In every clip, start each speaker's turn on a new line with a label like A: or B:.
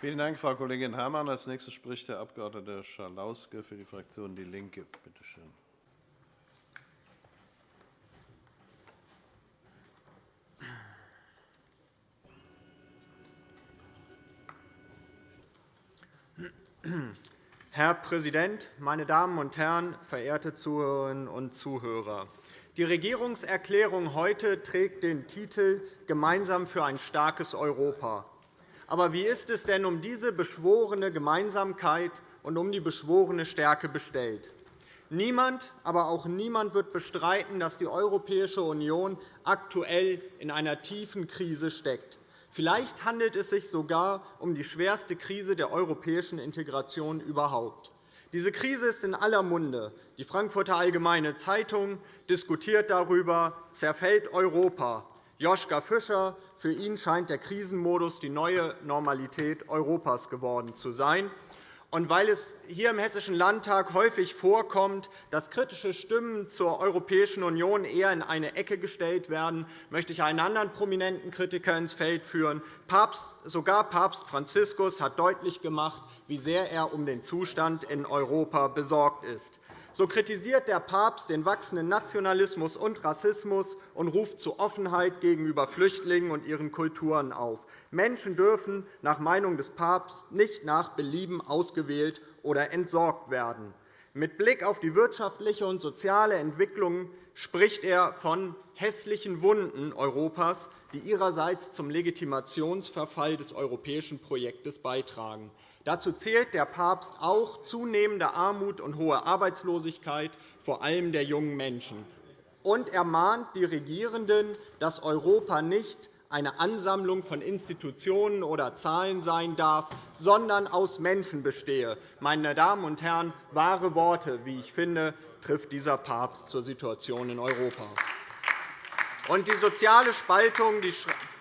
A: Vielen Dank, Frau Kollegin Herrmann. Als nächster spricht der Abg. Schalauske für die Fraktion DIE LINKE. Bitte schön.
B: Herr Präsident, meine Damen und Herren, verehrte Zuhörerinnen und Zuhörer! Die Regierungserklärung heute trägt den Titel Gemeinsam für ein starkes Europa. Aber wie ist es denn um diese beschworene Gemeinsamkeit und um die beschworene Stärke bestellt? Niemand, aber auch niemand wird bestreiten, dass die Europäische Union aktuell in einer tiefen Krise steckt. Vielleicht handelt es sich sogar um die schwerste Krise der europäischen Integration überhaupt. Diese Krise ist in aller Munde. Die Frankfurter Allgemeine Zeitung diskutiert darüber, zerfällt Europa. Joschka Fischer, für ihn scheint der Krisenmodus die neue Normalität Europas geworden zu sein. Und weil es hier im Hessischen Landtag häufig vorkommt, dass kritische Stimmen zur Europäischen Union eher in eine Ecke gestellt werden, möchte ich einen anderen prominenten Kritiker ins Feld führen. sogar Papst Franziskus hat deutlich gemacht, wie sehr er um den Zustand in Europa besorgt ist. So kritisiert der Papst den wachsenden Nationalismus und Rassismus und ruft zu Offenheit gegenüber Flüchtlingen und ihren Kulturen auf. Menschen dürfen nach Meinung des Papstes nicht nach Belieben ausgewählt oder entsorgt werden. Mit Blick auf die wirtschaftliche und soziale Entwicklung spricht er von hässlichen Wunden Europas, die ihrerseits zum Legitimationsverfall des europäischen Projektes beitragen. Dazu zählt der Papst auch zunehmende Armut und hohe Arbeitslosigkeit, vor allem der jungen Menschen. Und er mahnt die Regierenden, dass Europa nicht eine Ansammlung von Institutionen oder Zahlen sein darf, sondern aus Menschen bestehe. Meine Damen und Herren, wahre Worte, wie ich finde, trifft dieser Papst zur Situation in Europa. Und die soziale Spaltung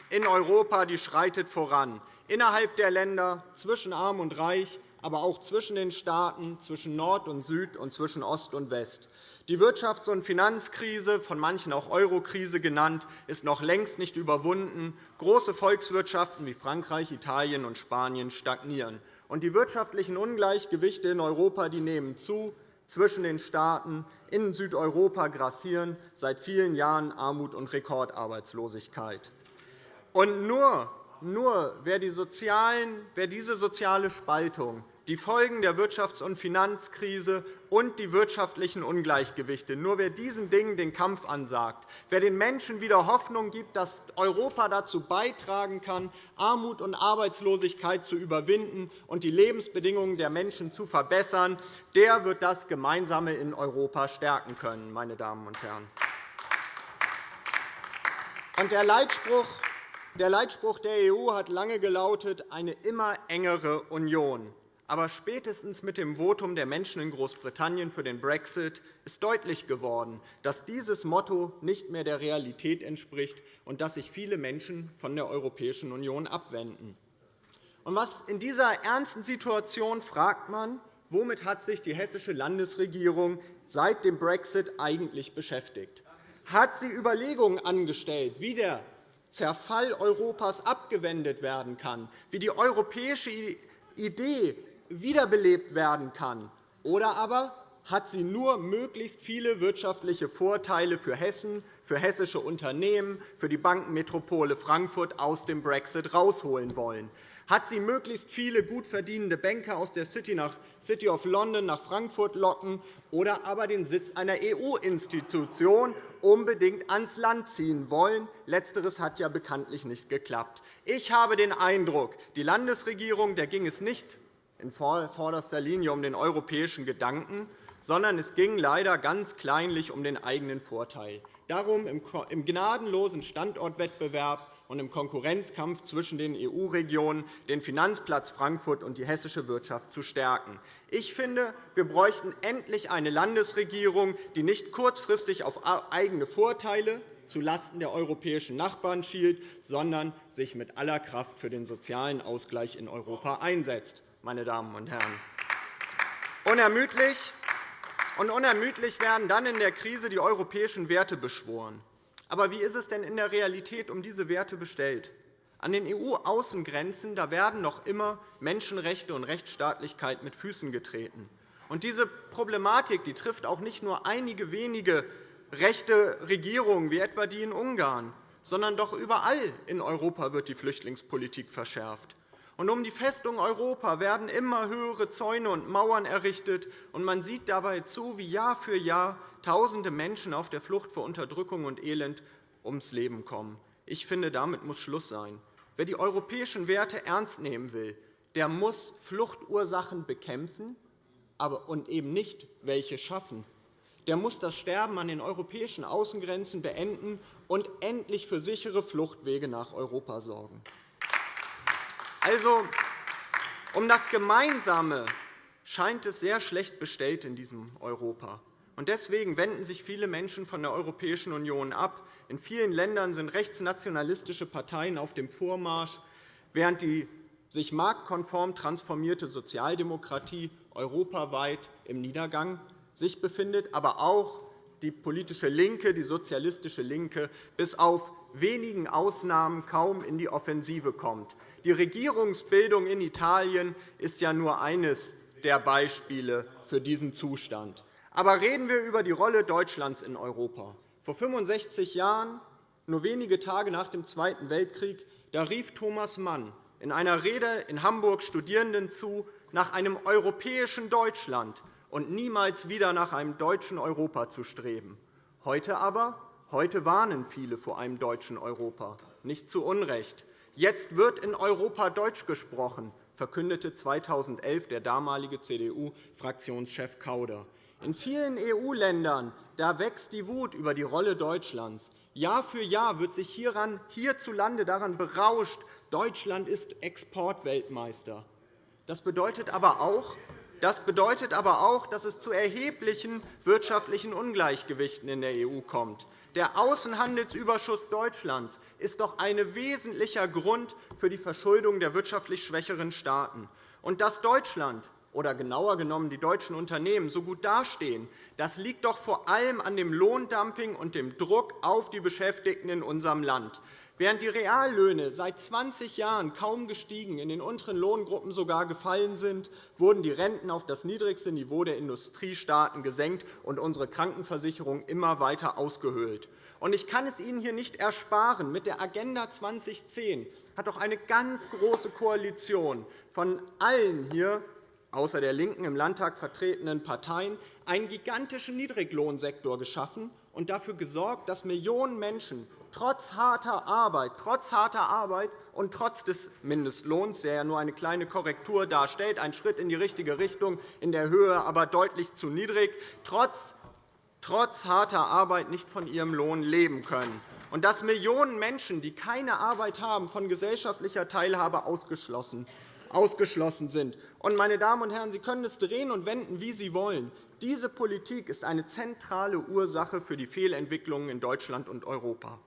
B: in Europa die schreitet voran innerhalb der Länder, zwischen Arm und Reich, aber auch zwischen den Staaten, zwischen Nord und Süd und zwischen Ost und West. Die Wirtschafts- und Finanzkrise, von manchen auch Eurokrise genannt, ist noch längst nicht überwunden. Große Volkswirtschaften wie Frankreich, Italien und Spanien stagnieren. Und die wirtschaftlichen Ungleichgewichte in Europa die nehmen zu. Zwischen den Staaten in Südeuropa grassieren seit vielen Jahren Armut und Rekordarbeitslosigkeit. Und nur nur wer, die sozialen, wer diese soziale Spaltung, die Folgen der Wirtschafts- und Finanzkrise und die wirtschaftlichen Ungleichgewichte, nur wer diesen Dingen den Kampf ansagt, wer den Menschen wieder Hoffnung gibt, dass Europa dazu beitragen kann, Armut und Arbeitslosigkeit zu überwinden und die Lebensbedingungen der Menschen zu verbessern, der wird das Gemeinsame in Europa stärken können. Meine Damen und Herren. Der Leitspruch der Leitspruch der EU hat lange gelautet, eine immer engere Union. Aber spätestens mit dem Votum der Menschen in Großbritannien für den Brexit ist deutlich geworden, dass dieses Motto nicht mehr der Realität entspricht und dass sich viele Menschen von der Europäischen Union abwenden. Was in dieser ernsten Situation fragt man, womit hat sich die hessische Landesregierung seit dem Brexit eigentlich beschäftigt? Hat sie Überlegungen angestellt, wie der Zerfall Europas abgewendet werden kann, wie die europäische Idee wiederbelebt werden kann, oder aber hat sie nur möglichst viele wirtschaftliche Vorteile für Hessen, für hessische Unternehmen, für die Bankenmetropole Frankfurt aus dem Brexit herausholen wollen hat sie möglichst viele gut verdienende Banker aus der City, nach City of London nach Frankfurt locken oder aber den Sitz einer EU-Institution unbedingt ans Land ziehen wollen. Letzteres hat ja bekanntlich nicht geklappt. Ich habe den Eindruck, die Landesregierung der ging es nicht in vorderster Linie um den europäischen Gedanken, sondern es ging leider ganz kleinlich um den eigenen Vorteil. Darum, im gnadenlosen Standortwettbewerb und im Konkurrenzkampf zwischen den EU-Regionen den Finanzplatz Frankfurt und die hessische Wirtschaft zu stärken. Ich finde, wir bräuchten endlich eine Landesregierung, die nicht kurzfristig auf eigene Vorteile zulasten der europäischen Nachbarn schielt, sondern sich mit aller Kraft für den sozialen Ausgleich in Europa einsetzt. Meine Damen und Herren. Unermüdlich und unermüdlich werden dann in der Krise die europäischen Werte beschworen. Aber wie ist es denn in der Realität um diese Werte bestellt? An den EU-Außengrenzen werden noch immer Menschenrechte und Rechtsstaatlichkeit mit Füßen getreten. Und diese Problematik die trifft auch nicht nur einige wenige rechte Regierungen, wie etwa die in Ungarn, sondern doch überall in Europa wird die Flüchtlingspolitik verschärft. Und um die Festung Europa werden immer höhere Zäune und Mauern errichtet, und man sieht dabei zu, wie Jahr für Jahr Tausende Menschen auf der Flucht vor Unterdrückung und Elend ums Leben kommen. Ich finde, damit muss Schluss sein. Wer die europäischen Werte ernst nehmen will, der muss Fluchtursachen bekämpfen und eben nicht welche schaffen. Der muss das Sterben an den europäischen Außengrenzen beenden und endlich für sichere Fluchtwege nach Europa sorgen. Also, um das Gemeinsame scheint es sehr schlecht bestellt in diesem Europa. Deswegen wenden sich viele Menschen von der Europäischen Union ab. In vielen Ländern sind rechtsnationalistische Parteien auf dem Vormarsch, während die sich marktkonform transformierte Sozialdemokratie europaweit im Niedergang sich befindet, aber auch die politische Linke, die sozialistische Linke, bis auf wenigen Ausnahmen kaum in die Offensive kommt. Die Regierungsbildung in Italien ist ja nur eines der Beispiele für diesen Zustand. Aber reden wir über die Rolle Deutschlands in Europa. Vor 65 Jahren, nur wenige Tage nach dem Zweiten Weltkrieg, da rief Thomas Mann in einer Rede in Hamburg Studierenden zu, nach einem europäischen Deutschland und niemals wieder nach einem deutschen Europa zu streben. Heute aber heute warnen viele vor einem deutschen Europa, nicht zu Unrecht. Jetzt wird in Europa Deutsch gesprochen, verkündete 2011 der damalige CDU-Fraktionschef Kauder. In vielen EU-Ländern wächst die Wut über die Rolle Deutschlands. Jahr für Jahr wird sich hierzulande daran berauscht, Deutschland ist Exportweltmeister. Das bedeutet aber auch, das bedeutet aber auch, dass es zu erheblichen wirtschaftlichen Ungleichgewichten in der EU kommt. Der Außenhandelsüberschuss Deutschlands ist doch ein wesentlicher Grund für die Verschuldung der wirtschaftlich schwächeren Staaten. Und dass Deutschland oder genauer genommen die deutschen Unternehmen so gut dastehen, das liegt doch vor allem an dem Lohndumping und dem Druck auf die Beschäftigten in unserem Land. Während die Reallöhne seit 20 Jahren kaum gestiegen, in den unteren Lohngruppen sogar gefallen sind, wurden die Renten auf das niedrigste Niveau der Industriestaaten gesenkt und unsere Krankenversicherung immer weiter ausgehöhlt. Ich kann es Ihnen hier nicht ersparen. Mit der Agenda 2010 hat doch eine ganz große Koalition von allen hier außer der LINKEN im Landtag vertretenen Parteien einen gigantischen Niedriglohnsektor geschaffen und dafür gesorgt, dass Millionen Menschen trotz harter Arbeit, trotz harter Arbeit und trotz des Mindestlohns, der ja nur eine kleine Korrektur darstellt, ein Schritt in die richtige Richtung, in der Höhe aber deutlich zu niedrig, trotz trotz harter Arbeit nicht von ihrem Lohn leben können, und dass Millionen Menschen, die keine Arbeit haben, von gesellschaftlicher Teilhabe ausgeschlossen ausgeschlossen sind. meine Damen und Herren, Sie können es drehen und wenden, wie Sie wollen. Diese Politik ist eine zentrale Ursache für die Fehlentwicklungen in Deutschland und Europa.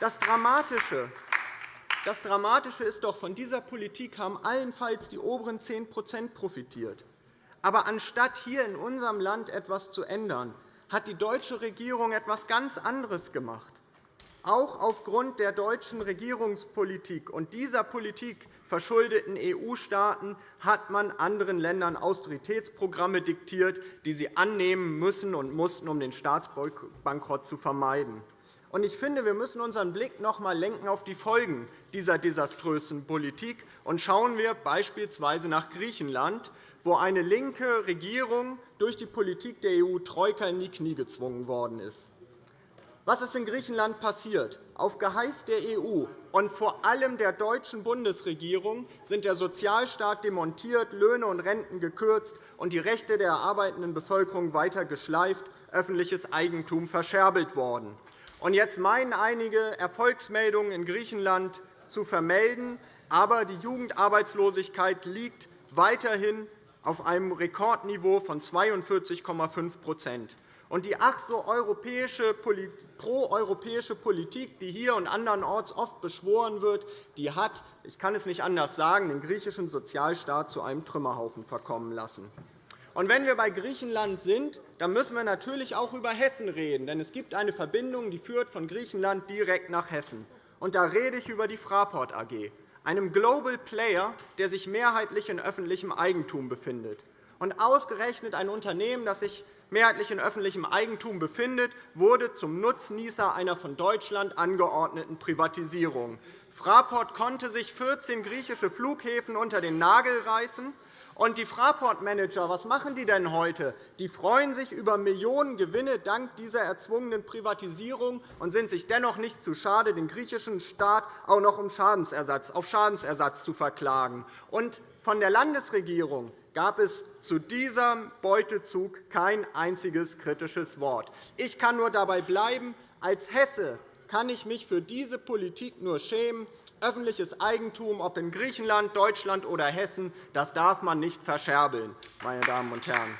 B: Das Dramatische das Dramatische ist doch, von dieser Politik haben allenfalls die oberen 10% profitiert. Aber anstatt hier in unserem Land etwas zu ändern, hat die deutsche Regierung etwas ganz anderes gemacht. Auch aufgrund der deutschen Regierungspolitik und dieser Politik verschuldeten EU-Staaten hat man anderen Ländern Austeritätsprogramme diktiert, die sie annehmen müssen und mussten, um den Staatsbankrott zu vermeiden. Ich finde, wir müssen unseren Blick noch einmal lenken auf die Folgen dieser desaströsen Politik. Und schauen wir beispielsweise nach Griechenland, wo eine linke Regierung durch die Politik der EU-Troika in die Knie gezwungen worden ist. Was ist in Griechenland passiert? Auf Geheiß der EU und vor allem der deutschen Bundesregierung sind der Sozialstaat demontiert, Löhne und Renten gekürzt und die Rechte der arbeitenden Bevölkerung weiter geschleift, öffentliches Eigentum verscherbelt worden. Jetzt meinen einige, Erfolgsmeldungen in Griechenland zu vermelden, aber die Jugendarbeitslosigkeit liegt weiterhin auf einem Rekordniveau von 42,5 und die ach so pro-europäische Politik, die hier und andernorts oft beschworen wird, die hat, ich kann es nicht anders sagen, den griechischen Sozialstaat zu einem Trümmerhaufen verkommen lassen. Und wenn wir bei Griechenland sind, dann müssen wir natürlich auch über Hessen reden. Denn es gibt eine Verbindung, die führt von Griechenland direkt nach Hessen. Und da rede ich über die Fraport AG, einem Global Player, der sich mehrheitlich in öffentlichem Eigentum befindet. Und ausgerechnet ein Unternehmen, das sich mehrheitlich in öffentlichem Eigentum befindet, wurde zum Nutznießer einer von Deutschland angeordneten Privatisierung. Fraport konnte sich 14 griechische Flughäfen unter den Nagel reißen. Und die Fraport-Manager, was machen die denn heute? Die freuen sich über Millionengewinne dank dieser erzwungenen Privatisierung und sind sich dennoch nicht zu schade, den griechischen Staat auch noch um Schadensersatz, auf Schadensersatz zu verklagen. Und von der Landesregierung gab es zu diesem Beutezug kein einziges kritisches Wort. Ich kann nur dabei bleiben, als Hesse kann ich mich für diese Politik nur schämen. Öffentliches Eigentum, ob in Griechenland, Deutschland oder Hessen, das darf man nicht verscherbeln, meine Damen und Herren.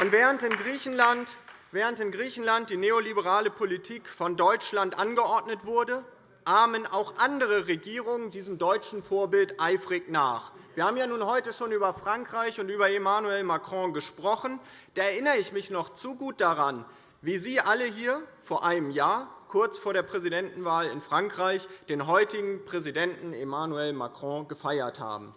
B: Und während in Griechenland Während in Griechenland die neoliberale Politik von Deutschland angeordnet wurde, ahmen auch andere Regierungen diesem deutschen Vorbild eifrig nach. Wir haben ja nun heute schon über Frankreich und über Emmanuel Macron gesprochen. Da erinnere ich mich noch zu gut daran, wie Sie alle hier vor einem Jahr, kurz vor der Präsidentenwahl in Frankreich, den heutigen Präsidenten Emmanuel Macron gefeiert haben.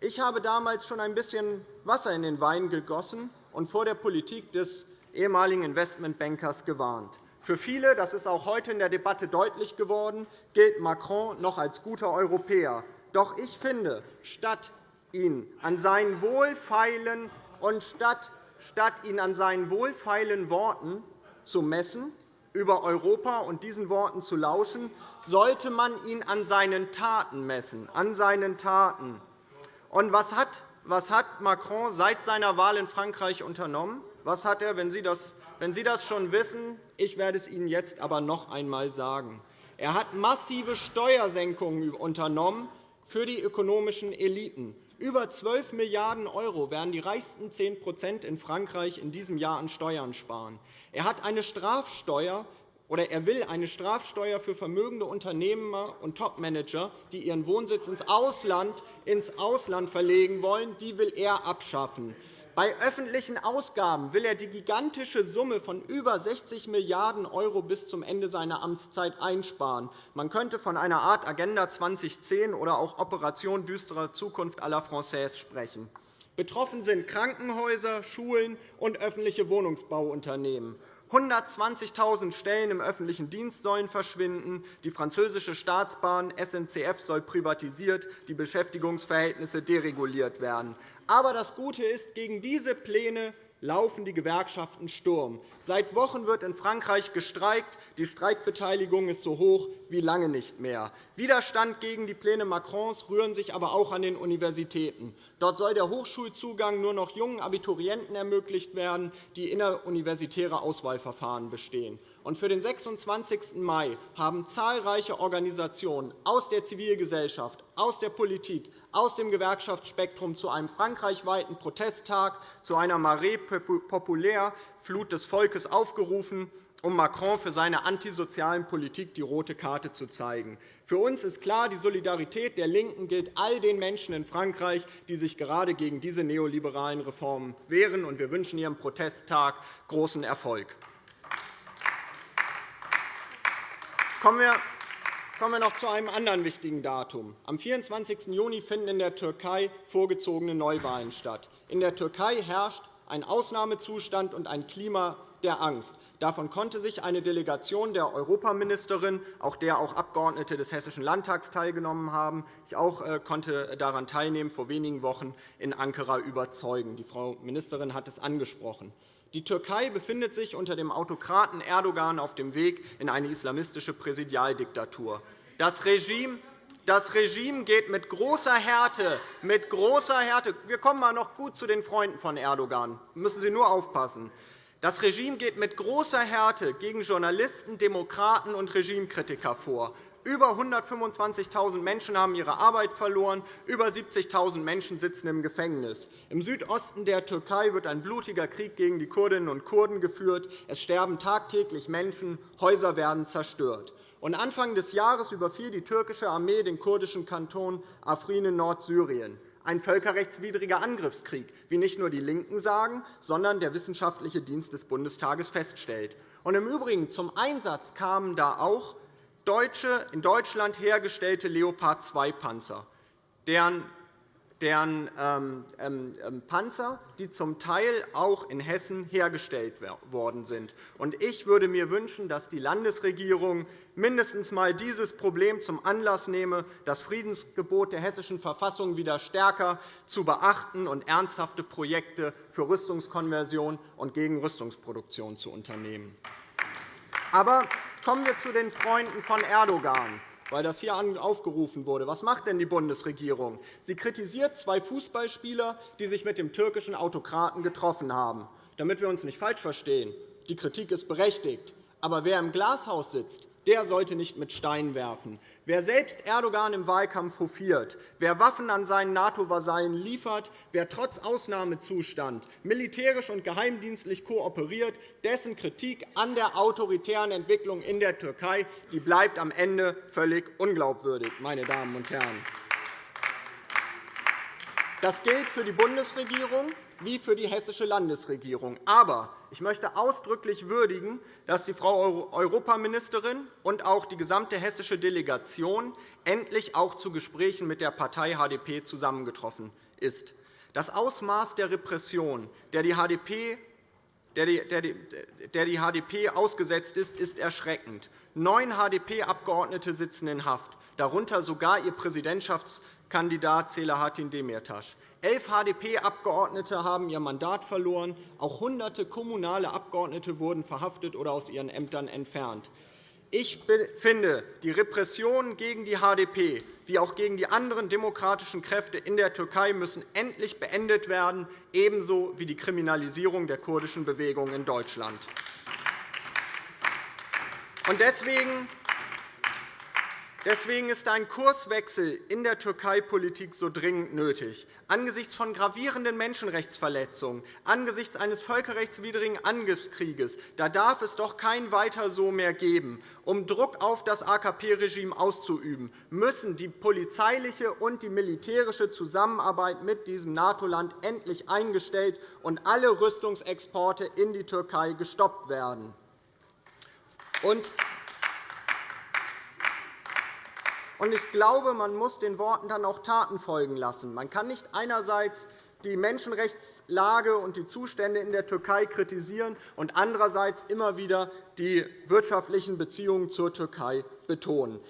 B: Ich habe damals schon ein bisschen Wasser in den Wein gegossen und vor der Politik des ehemaligen Investmentbankers gewarnt. Für viele, das ist auch heute in der Debatte deutlich geworden, gilt Macron noch als guter Europäer. Doch ich finde, statt ihn an seinen wohlfeilen und statt, statt ihn an seinen wohlfeilen Worten zu messen, über Europa und diesen Worten zu lauschen, sollte man ihn an seinen Taten messen. An seinen Taten. Und was hat, was hat Macron seit seiner Wahl in Frankreich unternommen? Was hat er, wenn Sie, das, wenn Sie das schon wissen? Ich werde es Ihnen jetzt aber noch einmal sagen. Er hat massive Steuersenkungen unternommen für die ökonomischen Eliten. Über 12 Milliarden € werden die reichsten 10% in Frankreich in diesem Jahr an Steuern sparen. Er hat eine Strafsteuer oder er will eine Strafsteuer für vermögende Unternehmer und Topmanager, die ihren Wohnsitz ins Ausland, ins Ausland verlegen wollen, die will er abschaffen. Bei öffentlichen Ausgaben will er die gigantische Summe von über 60 Milliarden € bis zum Ende seiner Amtszeit einsparen. Man könnte von einer Art Agenda 2010 oder auch Operation düsterer Zukunft à la Française sprechen. Betroffen sind Krankenhäuser, Schulen und öffentliche Wohnungsbauunternehmen. 120.000 Stellen im öffentlichen Dienst sollen verschwinden. Die französische Staatsbahn SNCF soll privatisiert, die Beschäftigungsverhältnisse dereguliert werden. Aber das Gute ist, gegen diese Pläne laufen die Gewerkschaften Sturm. Seit Wochen wird in Frankreich gestreikt. Die Streikbeteiligung ist so hoch wie lange nicht mehr. Widerstand gegen die Pläne Macrons rühren sich aber auch an den Universitäten. Dort soll der Hochschulzugang nur noch jungen Abiturienten ermöglicht werden, die inneruniversitäre Auswahlverfahren bestehen. Und für den 26. Mai haben zahlreiche Organisationen aus der Zivilgesellschaft, aus der Politik, aus dem Gewerkschaftsspektrum zu einem frankreichweiten Protesttag, zu einer Marée populaire Flut des Volkes aufgerufen um Macron für seine antisozialen Politik die rote Karte zu zeigen. Für uns ist klar, die Solidarität der LINKEN gilt all den Menschen in Frankreich, die sich gerade gegen diese neoliberalen Reformen wehren. Wir wünschen Ihrem Protesttag großen Erfolg. Kommen wir noch zu einem anderen wichtigen Datum. Am 24. Juni finden in der Türkei vorgezogene Neuwahlen statt. In der Türkei herrscht ein Ausnahmezustand und ein Klima der Angst. Davon konnte sich eine Delegation der Europaministerin, auch der auch Abgeordnete des Hessischen Landtags teilgenommen haben, ich auch äh, konnte daran teilnehmen, vor wenigen Wochen in Ankara überzeugen. Die Frau Ministerin hat es angesprochen. Die Türkei befindet sich unter dem Autokraten Erdogan auf dem Weg in eine islamistische Präsidialdiktatur. Das Regime das Regime geht mit großer Härte, mit großer Härte wir kommen mal noch gut zu den Freunden von Erdogan. müssen Sie nur aufpassen. Das Regime geht mit großer Härte gegen Journalisten, Demokraten und Regimekritiker vor. Über 125.000 Menschen haben ihre Arbeit verloren, über 70.000 Menschen sitzen im Gefängnis. Im Südosten der Türkei wird ein blutiger Krieg gegen die Kurdinnen und Kurden geführt. Es sterben tagtäglich Menschen, Häuser werden zerstört. Und Anfang des Jahres überfiel die türkische Armee den kurdischen Kanton Afrin in Nordsyrien. ein völkerrechtswidriger Angriffskrieg, wie nicht nur die LINKEN sagen, sondern der Wissenschaftliche Dienst des Bundestages feststellt. Und Im Übrigen zum Einsatz kamen da auch deutsche, in Deutschland hergestellte Leopard-2-Panzer, deren deren ähm, ähm, ähm, Panzer, die zum Teil auch in Hessen hergestellt worden sind. Ich würde mir wünschen, dass die Landesregierung mindestens einmal dieses Problem zum Anlass nehme, das Friedensgebot der Hessischen Verfassung wieder stärker zu beachten und ernsthafte Projekte für Rüstungskonversion und gegen Rüstungsproduktion zu unternehmen. Aber kommen wir zu den Freunden von Erdogan weil das hier aufgerufen wurde. Was macht denn die Bundesregierung? Sie kritisiert zwei Fußballspieler, die sich mit dem türkischen Autokraten getroffen haben. Damit wir uns nicht falsch verstehen, die Kritik ist berechtigt. Aber wer im Glashaus sitzt, der sollte nicht mit Steinen werfen. Wer selbst Erdogan im Wahlkampf hofiert, wer Waffen an seinen NATO-Vasallen liefert, wer trotz Ausnahmezustand militärisch und geheimdienstlich kooperiert, dessen Kritik an der autoritären Entwicklung in der Türkei die bleibt am Ende völlig unglaubwürdig. Meine Damen und Herren. Das gilt für die Bundesregierung wie für die hessische Landesregierung. Aber ich möchte ausdrücklich würdigen, dass die Frau Europaministerin und auch die gesamte hessische Delegation endlich auch zu Gesprächen mit der Partei HDP zusammengetroffen ist. Das Ausmaß der Repression, der die HDP der die HDP ausgesetzt ist, ist erschreckend. Neun HDP-Abgeordnete sitzen in Haft, darunter sogar ihr Präsidentschaftskandidat Selahattin Demirtas. Elf HDP-Abgeordnete haben ihr Mandat verloren. Auch Hunderte kommunale Abgeordnete wurden verhaftet oder aus ihren Ämtern entfernt. Ich finde, die Repressionen gegen die HDP wie auch gegen die anderen demokratischen Kräfte in der Türkei müssen endlich beendet werden, ebenso wie die Kriminalisierung der kurdischen Bewegung in Deutschland. Deswegen Deswegen ist ein Kurswechsel in der Türkei-Politik so dringend nötig. Angesichts von gravierenden Menschenrechtsverletzungen, angesichts eines völkerrechtswidrigen Angriffskrieges da darf es doch kein Weiter so mehr geben. Um Druck auf das AKP-Regime auszuüben, müssen die polizeiliche und die militärische Zusammenarbeit mit diesem NATO-Land endlich eingestellt und alle Rüstungsexporte in die Türkei gestoppt werden. Ich glaube, man muss den Worten dann auch Taten folgen lassen. Man kann nicht einerseits die Menschenrechtslage und die Zustände in der Türkei kritisieren und andererseits immer wieder die wirtschaftlichen Beziehungen zur Türkei betonen.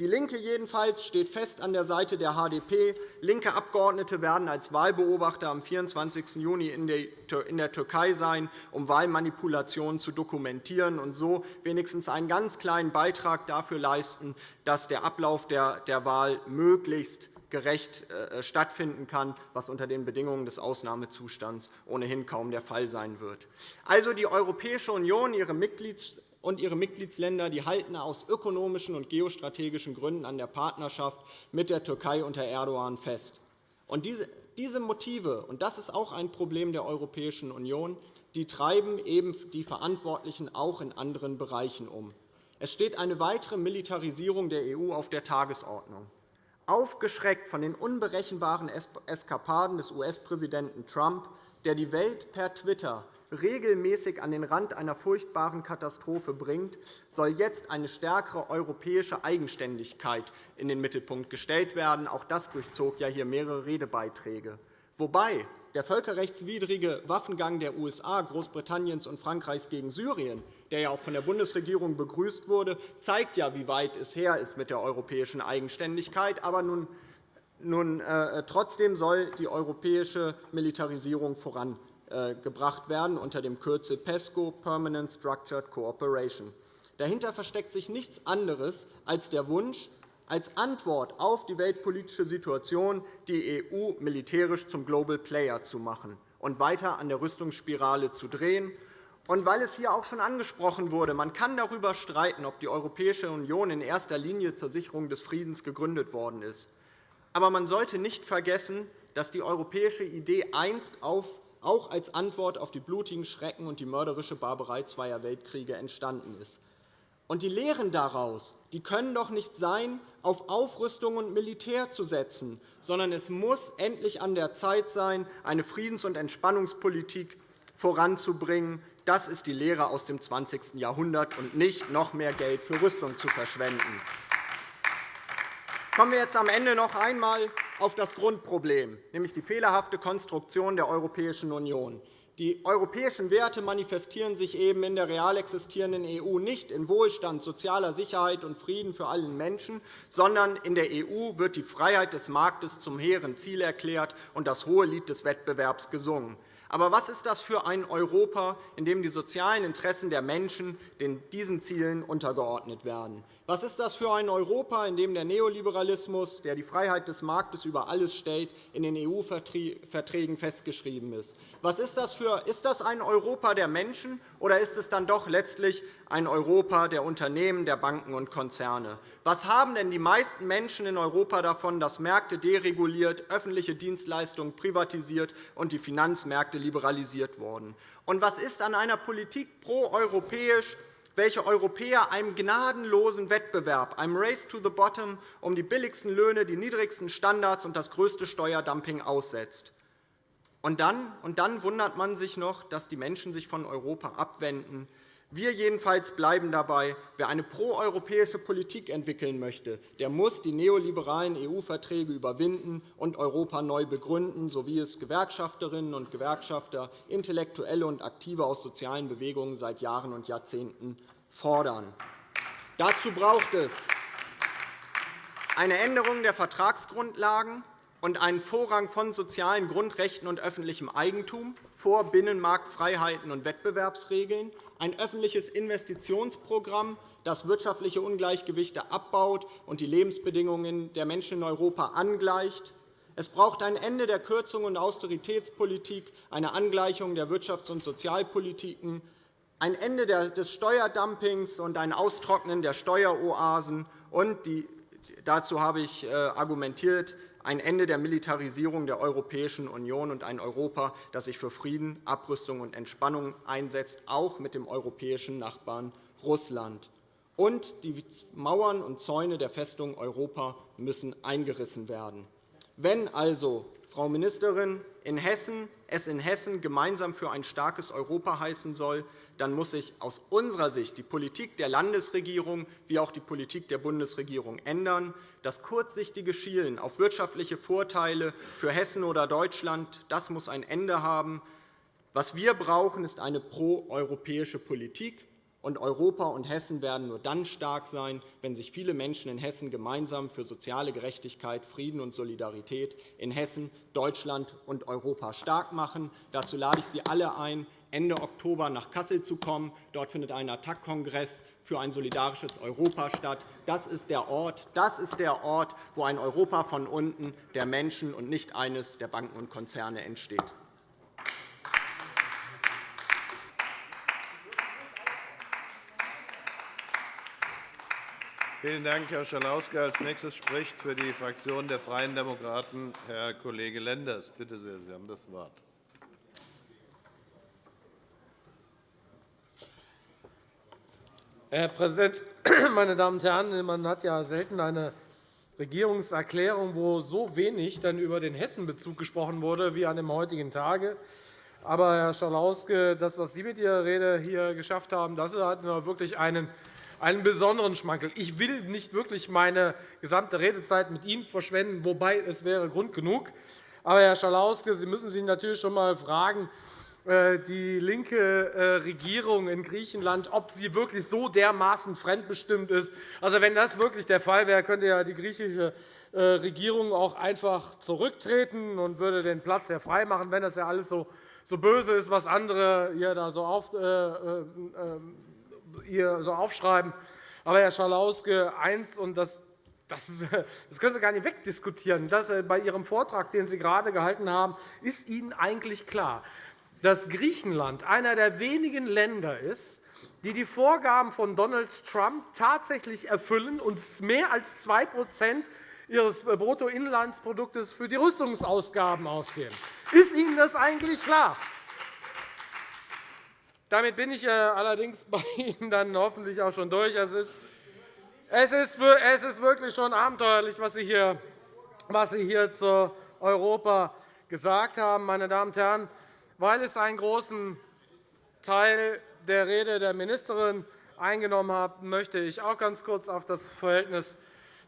B: DIE LINKE jedenfalls steht fest an der Seite der HDP. Linke Abgeordnete werden als Wahlbeobachter am 24. Juni in der Türkei sein, um Wahlmanipulationen zu dokumentieren und so wenigstens einen ganz kleinen Beitrag dafür leisten, dass der Ablauf der Wahl möglichst gerecht äh, stattfinden kann, was unter den Bedingungen des Ausnahmezustands ohnehin kaum der Fall sein wird. Also die Europäische Union, ihre Mitglieds und ihre Mitgliedsländer die halten aus ökonomischen und geostrategischen Gründen an der Partnerschaft mit der Türkei unter Erdogan fest. Und diese Motive, und das ist auch ein Problem der Europäischen Union, die treiben eben die Verantwortlichen auch in anderen Bereichen um. Es steht eine weitere Militarisierung der EU auf der Tagesordnung. Aufgeschreckt von den unberechenbaren Eskapaden des US-Präsidenten Trump, der die Welt per Twitter regelmäßig an den Rand einer furchtbaren Katastrophe bringt, soll jetzt eine stärkere europäische Eigenständigkeit in den Mittelpunkt gestellt werden. Auch das durchzog ja hier mehrere Redebeiträge. Wobei der völkerrechtswidrige Waffengang der USA, Großbritanniens und Frankreichs gegen Syrien, der ja auch von der Bundesregierung begrüßt wurde, zeigt ja, wie weit es her ist mit der europäischen Eigenständigkeit. Aber nun, nun, äh, trotzdem soll die europäische Militarisierung voran gebracht werden unter dem Kürzel PESCO Permanent Structured Cooperation. Dahinter versteckt sich nichts anderes als der Wunsch, als Antwort auf die weltpolitische Situation die EU militärisch zum Global Player zu machen und weiter an der Rüstungsspirale zu drehen. Und weil es hier auch schon angesprochen wurde, man kann darüber streiten, ob die Europäische Union in erster Linie zur Sicherung des Friedens gegründet worden ist. Aber man sollte nicht vergessen, dass die europäische Idee einst auf auch als Antwort auf die blutigen Schrecken und die mörderische Barbarei zweier Weltkriege entstanden ist. Und die Lehren daraus die können doch nicht sein, auf Aufrüstung und Militär zu setzen, sondern es muss endlich an der Zeit sein, eine Friedens- und Entspannungspolitik voranzubringen. Das ist die Lehre aus dem 20. Jahrhundert, und nicht noch mehr Geld für Rüstung zu verschwenden. Kommen wir jetzt am Ende noch einmal auf das Grundproblem, nämlich die fehlerhafte Konstruktion der Europäischen Union. Die europäischen Werte manifestieren sich eben in der real existierenden EU nicht in Wohlstand, sozialer Sicherheit und Frieden für alle Menschen, sondern in der EU wird die Freiheit des Marktes zum hehren Ziel erklärt und das hohe Lied des Wettbewerbs gesungen. Aber was ist das für ein Europa, in dem die sozialen Interessen der Menschen diesen Zielen untergeordnet werden? Was ist das für ein Europa, in dem der Neoliberalismus, der die Freiheit des Marktes über alles stellt, in den EU-Verträgen festgeschrieben ist? Was ist das für ist das ein Europa der Menschen, oder ist es dann doch letztlich ein Europa der Unternehmen, der Banken und Konzerne? Was haben denn die meisten Menschen in Europa davon, dass Märkte dereguliert, öffentliche Dienstleistungen privatisiert und die Finanzmärkte liberalisiert wurden? Und was ist an einer Politik proeuropäisch welche Europäer einem gnadenlosen Wettbewerb, einem Race to the Bottom um die billigsten Löhne, die niedrigsten Standards und das größte Steuerdumping aussetzt. Und dann, und dann wundert man sich noch, dass die Menschen sich von Europa abwenden. Wir jedenfalls bleiben dabei, wer eine proeuropäische Politik entwickeln möchte, der muss die neoliberalen EU-Verträge überwinden und Europa neu begründen, so wie es Gewerkschafterinnen und Gewerkschafter, Intellektuelle und Aktive aus sozialen Bewegungen seit Jahren und Jahrzehnten fordern. Dazu braucht es eine Änderung der Vertragsgrundlagen und einen Vorrang von sozialen Grundrechten und öffentlichem Eigentum vor Binnenmarktfreiheiten und Wettbewerbsregeln, ein öffentliches Investitionsprogramm, das wirtschaftliche Ungleichgewichte abbaut und die Lebensbedingungen der Menschen in Europa angleicht. Es braucht ein Ende der Kürzungen und Austeritätspolitik, eine Angleichung der Wirtschafts- und Sozialpolitiken, ein Ende des Steuerdumpings und ein Austrocknen der Steueroasen. Und dazu habe ich äh, argumentiert, ein Ende der Militarisierung der Europäischen Union und ein Europa, das sich für Frieden, Abrüstung und Entspannung einsetzt, auch mit dem europäischen Nachbarn Russland. Und die Mauern und Zäune der Festung Europa müssen eingerissen werden. Wenn also, Frau Ministerin, in Hessen, es in Hessen gemeinsam für ein starkes Europa heißen soll, dann muss sich aus unserer Sicht die Politik der Landesregierung wie auch die Politik der Bundesregierung ändern. Das kurzsichtige Schielen auf wirtschaftliche Vorteile für Hessen oder Deutschland das muss ein Ende haben. Was wir brauchen, ist eine proeuropäische Politik. Und Europa und Hessen werden nur dann stark sein, wenn sich viele Menschen in Hessen gemeinsam für soziale Gerechtigkeit, Frieden und Solidarität in Hessen, Deutschland und Europa stark machen. Dazu lade ich Sie alle ein, Ende Oktober nach Kassel zu kommen. Dort findet ein Attac-Kongress für ein solidarisches Europa statt. Das ist, der Ort, das ist der Ort, wo ein Europa von unten der Menschen und nicht eines der Banken und Konzerne entsteht.
A: Vielen Dank, Herr Schalauske. Als nächstes spricht für die Fraktion der Freien Demokraten Herr Kollege Lenders. Bitte sehr, Sie haben das Wort.
C: Herr Präsident, meine Damen und Herren! Man hat ja selten eine Regierungserklärung, wo so wenig dann über den Hessenbezug gesprochen wurde wie an dem heutigen Tage. Aber, Herr Schalauske, das, was Sie mit Ihrer Rede hier geschafft haben, das hat wirklich einen, einen besonderen Schmankerl. Ich will nicht wirklich meine gesamte Redezeit mit Ihnen verschwenden, wobei es wäre Grund genug. Aber, Herr Schalauske, Sie müssen sich natürlich schon einmal fragen, äh, die linke äh, Regierung in Griechenland, ob sie wirklich so dermaßen fremdbestimmt ist. Also, wenn das wirklich der Fall wäre, könnte ja die griechische äh, Regierung auch einfach zurücktreten und würde den Platz ja freimachen, wenn das ja alles so, böse ist, was andere ihr da so, auf, äh, ihr so aufschreiben. Aber, Herr Schalauske, eins, und das das, das, können Sie gar nicht wegdiskutieren. Das, bei Ihrem Vortrag, den Sie gerade gehalten haben, ist Ihnen eigentlich klar, dass Griechenland einer der wenigen Länder ist, die die Vorgaben von Donald Trump tatsächlich erfüllen und mehr als 2% ihres Bruttoinlandsproduktes für die Rüstungsausgaben ausgeben. Ist Ihnen das eigentlich klar? Damit bin ich äh, allerdings bei Ihnen dann hoffentlich auch schon durch. Es ist, es ist, es ist wirklich schon abenteuerlich, was Sie hier, was Sie hier zu Europa gesagt haben, meine Damen und Herren, weil es einen großen Teil der Rede der Ministerin eingenommen hat, möchte ich auch ganz kurz auf das Verhältnis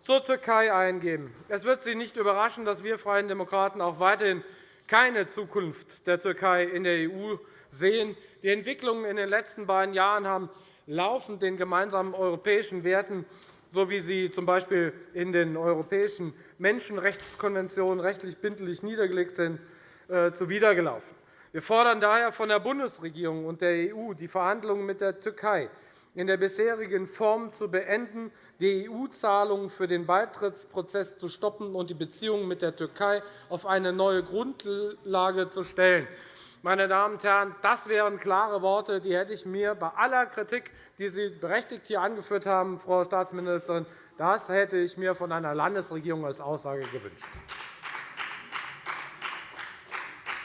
C: zur Türkei eingehen. Es wird Sie nicht überraschen, dass wir Freien Demokraten auch weiterhin keine Zukunft der Türkei in der EU sehen. Die Entwicklungen in den letzten beiden Jahren haben laufend den gemeinsamen europäischen Werten, so wie sie z.B. in den europäischen Menschenrechtskonventionen rechtlich bindlich niedergelegt sind, äh, zuwidergelaufen. Wir fordern daher von der Bundesregierung und der EU, die Verhandlungen mit der Türkei in der bisherigen Form zu beenden, die EU-Zahlungen für den Beitrittsprozess zu stoppen und die Beziehungen mit der Türkei auf eine neue Grundlage zu stellen. Meine Damen und Herren, das wären klare Worte, die hätte ich mir bei aller Kritik, die Sie berechtigt hier angeführt haben, Frau Staatsministerin, das hätte ich mir von einer Landesregierung als Aussage gewünscht.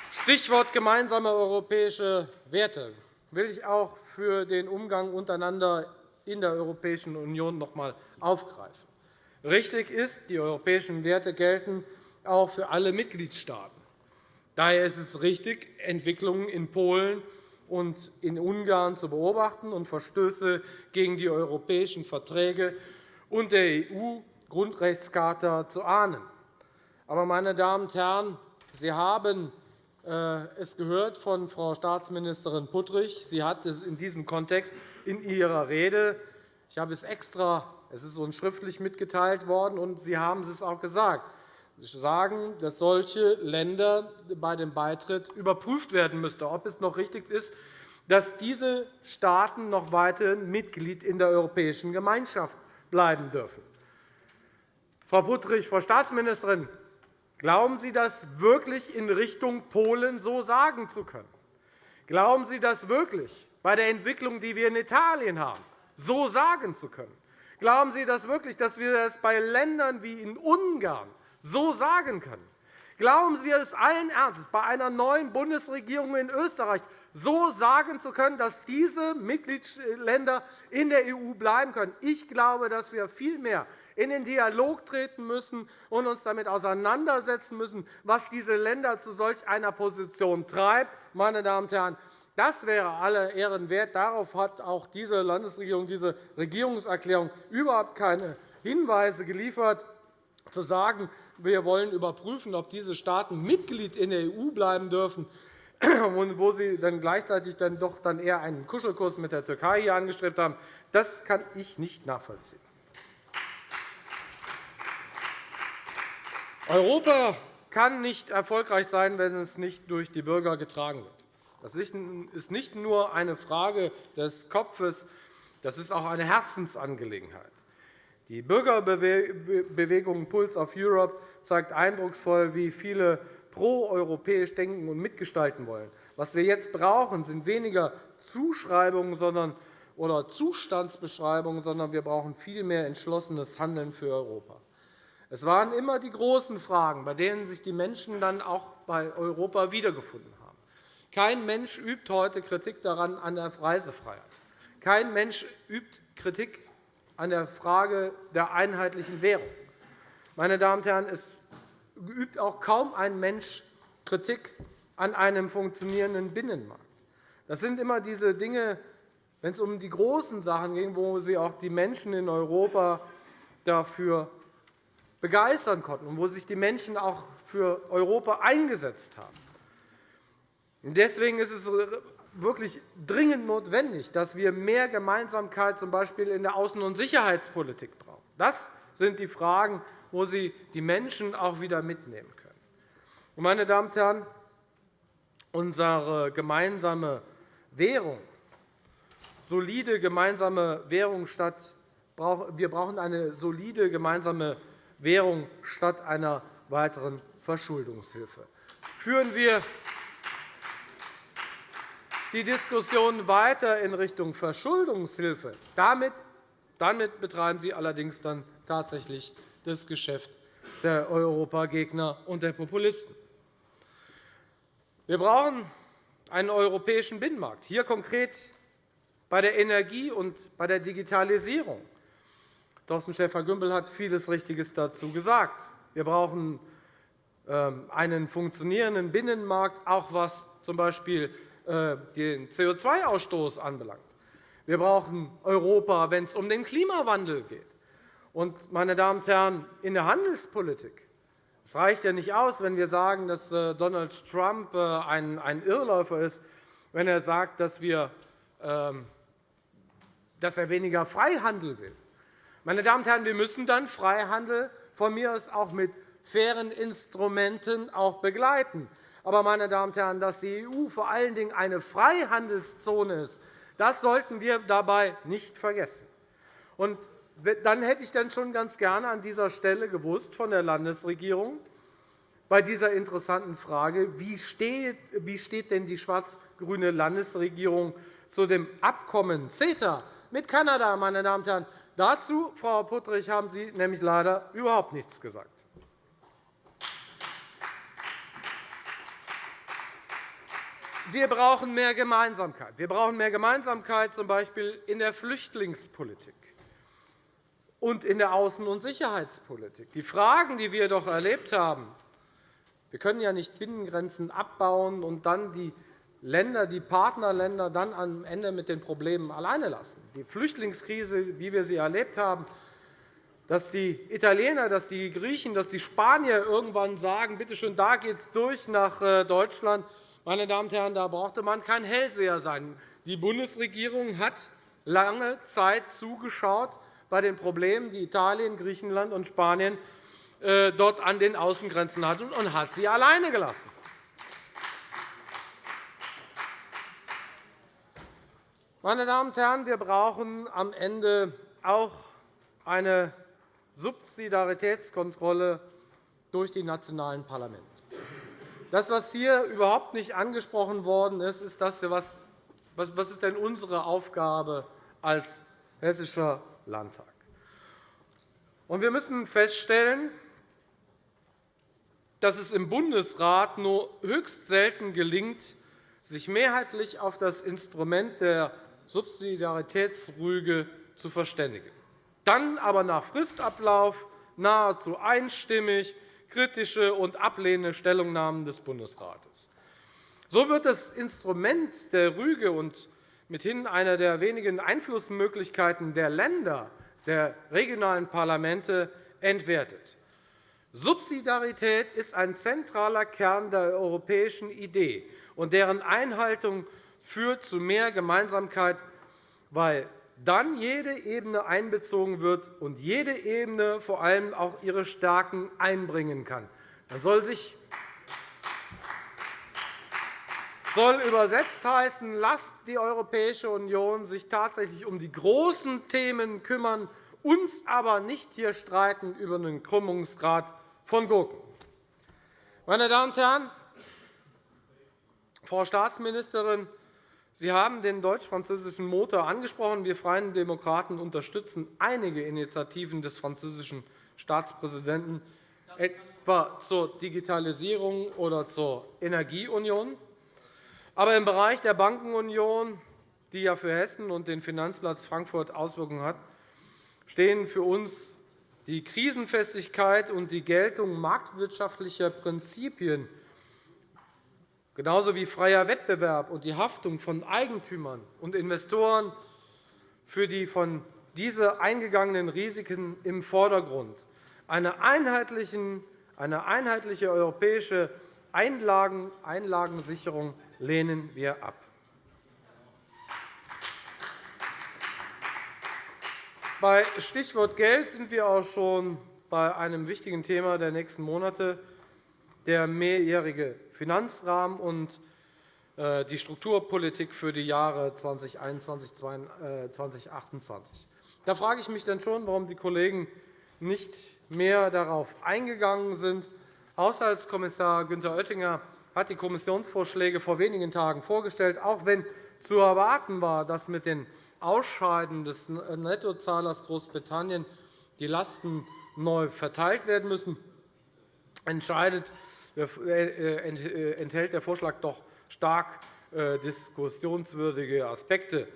C: Stichwort gemeinsame europäische Werte will ich auch für den Umgang untereinander in der Europäischen Union noch einmal aufgreifen. Richtig ist, die europäischen Werte gelten auch für alle Mitgliedstaaten. Daher ist es richtig, Entwicklungen in Polen und in Ungarn zu beobachten und Verstöße gegen die europäischen Verträge und der EU-Grundrechtscharta zu ahnen. Aber, meine Damen und Herren, Sie haben äh, es gehört von Frau Staatsministerin Puttrich. Sie hat es in diesem Kontext in ihrer Rede, ich habe es extra, es ist uns schriftlich mitgeteilt worden, und Sie haben es auch gesagt, sagen, dass solche Länder bei dem Beitritt überprüft werden müssten, ob es noch richtig ist, dass diese Staaten noch weiterhin Mitglied in der Europäischen Gemeinschaft bleiben dürfen. Frau Puttrich, Frau Staatsministerin, Glauben Sie das wirklich in Richtung Polen so sagen zu können? Glauben Sie das wirklich bei der Entwicklung, die wir in Italien haben, so sagen zu können? Glauben Sie das wirklich, dass wir das bei Ländern wie in Ungarn so sagen können? Glauben Sie es allen Ernstes, bei einer neuen Bundesregierung in Österreich so sagen zu können, dass diese Mitgliedsländer in der EU bleiben können? Ich glaube, dass wir vielmehr in den Dialog treten müssen und uns damit auseinandersetzen müssen, was diese Länder zu solch einer Position treibt. Meine Damen und Herren, das wäre aller Ehren wert. Darauf hat auch diese Landesregierung, diese Regierungserklärung überhaupt keine Hinweise geliefert, zu sagen, wir wollen überprüfen, ob diese Staaten Mitglied in der EU bleiben dürfen, und wo Sie dann gleichzeitig dann doch dann eher einen Kuschelkurs mit der Türkei hier angestrebt haben. Das kann ich nicht nachvollziehen. Europa kann nicht erfolgreich sein, wenn es nicht durch die Bürger getragen wird. Das ist nicht nur eine Frage des Kopfes, das ist auch eine Herzensangelegenheit. Die Bürgerbewegung Pulse of Europe zeigt eindrucksvoll, wie viele proeuropäisch denken und mitgestalten wollen. Was wir jetzt brauchen, sind weniger Zuschreibungen oder Zustandsbeschreibungen, sondern wir brauchen vielmehr entschlossenes Handeln für Europa. Es waren immer die großen Fragen, bei denen sich die Menschen dann auch bei Europa wiedergefunden haben. Kein Mensch übt heute Kritik daran an der Reisefreiheit. Kein Mensch übt Kritik an der Frage der einheitlichen Währung. Meine Damen und Herren, es übt auch kaum ein Mensch Kritik an einem funktionierenden Binnenmarkt. Das sind immer diese Dinge, wenn es um die großen Sachen ging, wo Sie auch die Menschen in Europa dafür begeistern konnten und wo sich die Menschen auch für Europa eingesetzt haben. Deswegen ist es wirklich dringend notwendig, dass wir mehr Gemeinsamkeit z. B. in der Außen- und Sicherheitspolitik brauchen. Das sind die Fragen, wo Sie die Menschen auch wieder mitnehmen können. Meine Damen und Herren, unsere gemeinsame Währung, solide gemeinsame Währung statt wir brauchen eine solide gemeinsame Währung statt einer weiteren Verschuldungshilfe. Führen wir die Diskussion weiter in Richtung Verschuldungshilfe. Damit, damit betreiben Sie allerdings dann tatsächlich das Geschäft der Europagegner und der Populisten. Wir brauchen einen europäischen Binnenmarkt, hier konkret bei der Energie und bei der Digitalisierung. Thorsten Schäfer-Gümbel hat vieles Richtiges dazu gesagt. Wir brauchen ähm, einen funktionierenden Binnenmarkt, auch was z. B. Äh, den CO2-Ausstoß anbelangt. Wir brauchen Europa, wenn es um den Klimawandel geht. Und, meine Damen und Herren, in der Handelspolitik es reicht ja nicht aus, wenn wir sagen, dass äh, Donald Trump äh, ein Irrläufer ist, wenn er sagt, dass, wir, ähm, dass er weniger Freihandel will. Meine Damen und Herren, wir müssen dann Freihandel von mir aus auch mit fairen Instrumenten auch begleiten. Aber, meine Damen und Herren, dass die EU vor allen Dingen eine Freihandelszone ist, das sollten wir dabei nicht vergessen. Und dann hätte ich dann schon ganz gerne an dieser Stelle gewusst von der Landesregierung bei dieser interessanten Frage, wie steht, wie denn die schwarz-grüne Landesregierung zu dem Abkommen CETA mit Kanada, meine Damen und Herren. Dazu, Frau Puttrich, haben Sie nämlich leider überhaupt nichts gesagt. Wir brauchen mehr Gemeinsamkeit. Wir brauchen mehr Gemeinsamkeit, z. B. in der Flüchtlingspolitik und in der Außen- und Sicherheitspolitik. Die Fragen, die wir doch erlebt haben, wir können ja nicht Binnengrenzen abbauen und dann die Länder, die Partnerländer dann am Ende mit den Problemen alleine lassen. Die Flüchtlingskrise, wie wir sie erlebt haben, dass die Italiener, dass die Griechen, dass die Spanier irgendwann sagen, bitte schön, da geht es durch nach äh, Deutschland. Meine Damen und Herren, da brauchte man kein Hellseher sein. Die Bundesregierung hat lange Zeit zugeschaut, bei den Problemen, die Italien, Griechenland und Spanien äh, dort an den Außengrenzen hatten, und hat sie alleine gelassen. Meine Damen und Herren, wir brauchen am Ende auch eine Subsidiaritätskontrolle durch die nationalen Parlamente. Das, was hier überhaupt nicht angesprochen worden ist, ist das, was, was ist denn unsere Aufgabe als hessischer Landtag. wir müssen feststellen, dass es im Bundesrat nur höchst selten gelingt, sich mehrheitlich auf das Instrument der Subsidiaritätsrüge zu verständigen, dann aber nach Fristablauf nahezu einstimmig kritische und ablehnende Stellungnahmen des Bundesrates. So wird das Instrument der Rüge und mithin einer der wenigen Einflussmöglichkeiten der Länder, der regionalen Parlamente, entwertet. Subsidiarität ist ein zentraler Kern der europäischen Idee, und deren Einhaltung führt zu mehr Gemeinsamkeit, weil dann jede Ebene einbezogen wird und jede Ebene vor allem auch ihre Stärken einbringen kann. Dann soll sich soll übersetzt heißen, lasst die Europäische Union sich tatsächlich um die großen Themen kümmern, uns aber nicht hier streiten über den Krümmungsgrad von Gurken. Meine Damen und Herren, Frau Staatsministerin, Sie haben den deutsch-französischen Motor angesprochen. Wir Freien Demokraten unterstützen einige Initiativen des französischen Staatspräsidenten, etwa zur Digitalisierung oder zur Energieunion. Aber im Bereich der Bankenunion, die ja für Hessen und den Finanzplatz Frankfurt Auswirkungen hat, stehen für uns die Krisenfestigkeit und die Geltung marktwirtschaftlicher Prinzipien genauso wie freier Wettbewerb und die Haftung von Eigentümern und Investoren für die von diese eingegangenen Risiken im Vordergrund. Eine einheitliche europäische Einlagensicherung lehnen wir ab. Bei Stichwort Geld sind wir auch schon bei einem wichtigen Thema der nächsten Monate, der mehrjährige Finanzrahmen und äh, die Strukturpolitik für die Jahre 2021-2028. Da frage ich mich dann schon, warum die Kollegen nicht mehr darauf eingegangen sind. Haushaltskommissar Günther Oettinger hat die Kommissionsvorschläge vor wenigen Tagen vorgestellt, auch wenn zu erwarten war, dass mit den Ausscheiden des Nettozahlers Großbritannien die Lasten neu verteilt werden müssen, äh, enthält der Vorschlag doch stark äh, diskussionswürdige Aspekte.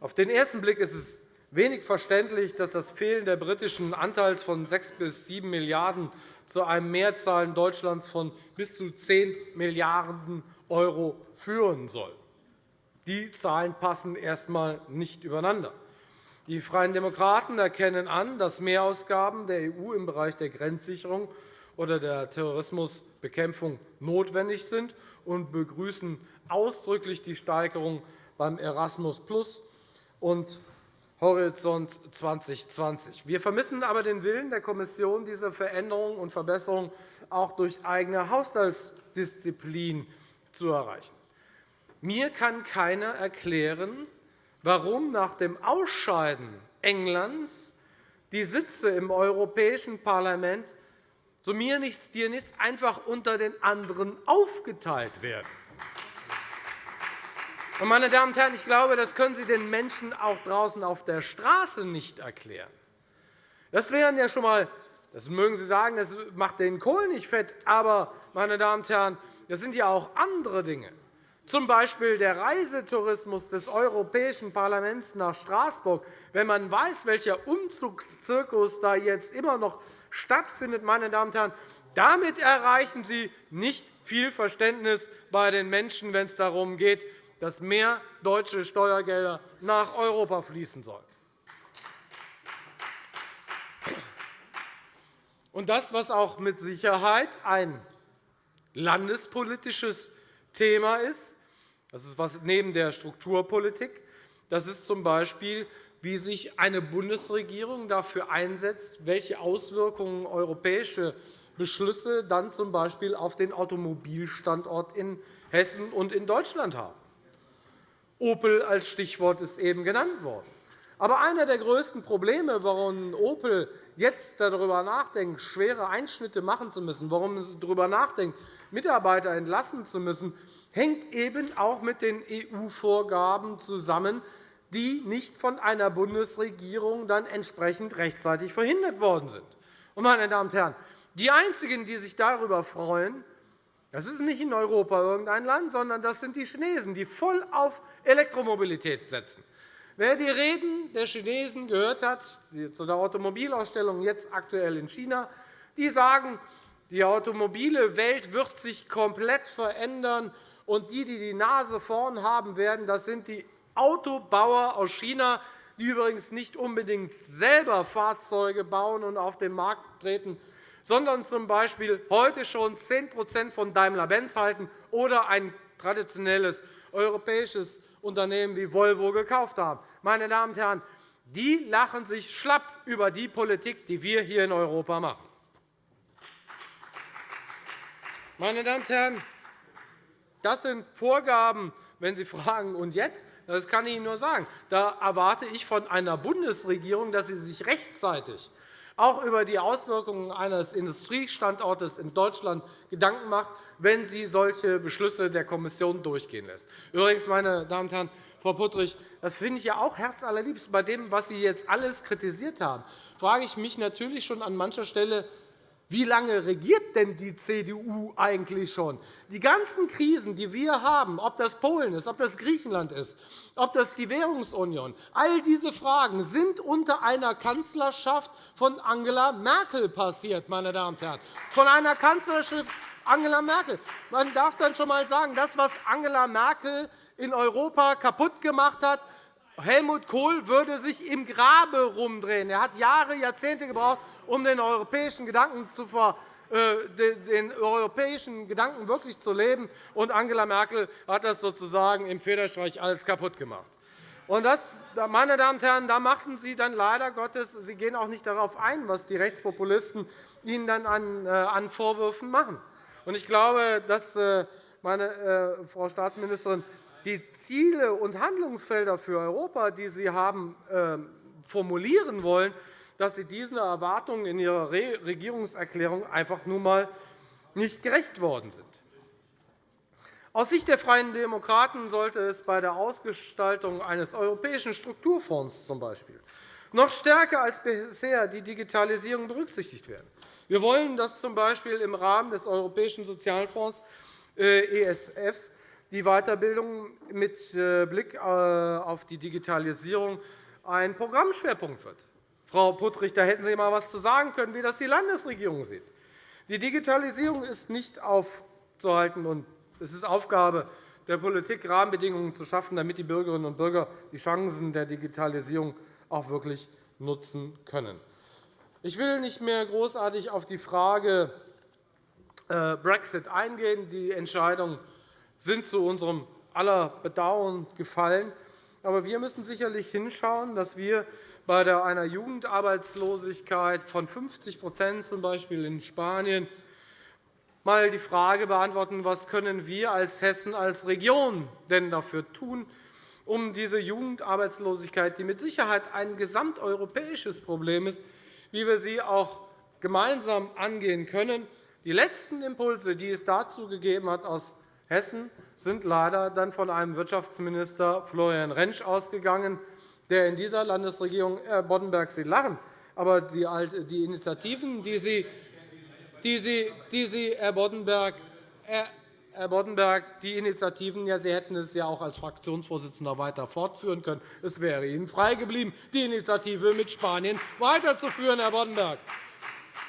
C: Auf den ersten Blick ist es wenig verständlich, dass das Fehlen der britischen Anteils von 6 bis 7 Milliarden € zu einem Mehrzahlen Deutschlands von bis zu 10 Milliarden € führen soll. Die Zahlen passen erst einmal nicht übereinander. Die Freien Demokraten erkennen an, dass Mehrausgaben der EU im Bereich der Grenzsicherung oder der Terrorismusbekämpfung notwendig sind und begrüßen ausdrücklich die Steigerung beim Erasmus und Horizont 2020. Wir vermissen aber den Willen der Kommission, diese Veränderungen und Verbesserungen auch durch eigene Haushaltsdisziplin zu erreichen. Mir kann keiner erklären, warum nach dem Ausscheiden Englands die Sitze im Europäischen Parlament so mir nichts, dir nichts einfach unter den anderen aufgeteilt werden. Meine Damen und Herren, ich glaube, das können Sie den Menschen auch draußen auf der Straße nicht erklären. Das wären ja schon einmal, das mögen Sie sagen, das macht den Kohl nicht fett, aber meine Damen und Herren, das sind ja auch andere Dinge z. B. der Reisetourismus des Europäischen Parlaments nach Straßburg, wenn man weiß, welcher Umzugszirkus da jetzt immer noch stattfindet, meine Damen und Herren, damit erreichen Sie nicht viel Verständnis bei den Menschen, wenn es darum geht, dass mehr deutsche Steuergelder nach Europa fließen sollen. Das, was auch mit Sicherheit ein landespolitisches Thema ist, das ist was neben der Strukturpolitik. Das ist z.B., wie sich eine Bundesregierung dafür einsetzt, welche Auswirkungen europäische Beschlüsse dann z.B. auf den Automobilstandort in Hessen und in Deutschland haben. Opel als Stichwort ist eben genannt worden. Aber einer der größten Probleme, warum Opel jetzt darüber nachdenkt, schwere Einschnitte machen zu müssen, warum es darüber nachdenkt, Mitarbeiter entlassen zu müssen, hängt eben auch mit den EU-Vorgaben zusammen, die nicht von einer Bundesregierung dann entsprechend rechtzeitig verhindert worden sind. Meine Damen und Herren, die Einzigen, die sich darüber freuen, das ist nicht in Europa irgendein Land, sondern das sind die Chinesen, die voll auf Elektromobilität setzen. Wer die Reden der Chinesen gehört hat, zu der Automobilausstellung jetzt aktuell in China, die sagen, die automobile Welt wird sich komplett verändern und die, die die Nase vorn haben werden, das sind die Autobauer aus China, die übrigens nicht unbedingt selber Fahrzeuge bauen und auf den Markt treten, sondern z.B. heute schon 10% von Daimler-Benz halten oder ein traditionelles europäisches Unternehmen wie Volvo gekauft haben. Meine Damen und Herren, die lachen sich schlapp über die Politik, die wir hier in Europa machen. Meine Damen und Herren, das sind Vorgaben, wenn Sie fragen, und jetzt? Das kann ich Ihnen nur sagen. Da erwarte ich von einer Bundesregierung, dass sie sich rechtzeitig auch über die Auswirkungen eines Industriestandortes in Deutschland Gedanken macht, wenn sie solche Beschlüsse der Kommission durchgehen lässt. Übrigens, meine Damen und Herren, Frau Puttrich, das finde ich ja auch herzallerliebst. Bei dem, was Sie jetzt alles kritisiert haben, frage ich mich natürlich schon an mancher Stelle, wie lange regiert denn die CDU eigentlich schon? Die ganzen Krisen, die wir haben, ob das Polen ist, ob das Griechenland ist, ob das die Währungsunion, all diese Fragen sind unter einer Kanzlerschaft von Angela Merkel passiert, meine Damen und Herren. Von einer Kanzlerschaft Angela Merkel. Man darf dann schon einmal sagen, das, was Angela Merkel in Europa kaputt gemacht hat, Helmut Kohl würde sich im Grabe herumdrehen. Er hat Jahre, Jahrzehnte gebraucht, um den europäischen Gedanken zu äh, den europäischen Gedanken wirklich zu leben. Und Angela Merkel hat das sozusagen im Federstreich alles kaputt gemacht. Und das, meine Damen und Herren, da machten Sie dann leider Gottes, Sie gehen auch nicht darauf ein, was die Rechtspopulisten Ihnen dann an äh, Vorwürfen machen. Ich glaube, dass, äh, meine Frau Staatsministerin, die Ziele und Handlungsfelder für Europa, die Sie haben ähm, formulieren wollen, dass Sie diesen Erwartungen in Ihrer Regierungserklärung einfach nur einmal nicht gerecht worden sind. Aus Sicht der Freien Demokraten sollte es bei der Ausgestaltung eines europäischen Strukturfonds z. B. noch stärker als bisher die Digitalisierung berücksichtigt werden. Wir wollen, dass z. B. im Rahmen des Europäischen Sozialfonds äh, ESF die Weiterbildung mit äh, Blick äh, auf die Digitalisierung ein Programmschwerpunkt wird. Frau Puttrich, da hätten Sie einmal etwas zu sagen können, wie das die Landesregierung sieht. Die Digitalisierung ist nicht aufzuhalten, und es ist Aufgabe der Politik, Rahmenbedingungen zu schaffen, damit die Bürgerinnen und Bürger die Chancen der Digitalisierung auch wirklich nutzen können. Ich will nicht mehr großartig auf die Frage äh, Brexit eingehen. Die Entscheidungen sind zu unserem aller Bedauern gefallen. Aber wir müssen sicherlich hinschauen, dass wir bei einer Jugendarbeitslosigkeit von 50 z. B. in Spanien einmal die Frage beantworten, was können wir als Hessen als Region denn dafür tun, um diese Jugendarbeitslosigkeit, die mit Sicherheit ein gesamteuropäisches Problem ist, wie wir sie auch gemeinsam angehen können. Die letzten Impulse, die es dazu gegeben hat aus Hessen, sind leider dann von einem Wirtschaftsminister Florian Rentsch ausgegangen, der in dieser Landesregierung Herr Boddenberg, Sie lachen, aber die Initiativen, die Sie, die Sie, die Sie Herr Boddenberg, Herr Boddenberg, die Initiativen, ja, Sie hätten es ja auch als Fraktionsvorsitzender weiter fortführen können. Es wäre Ihnen freigeblieben, die Initiative mit Spanien weiterzuführen, Herr Boddenberg.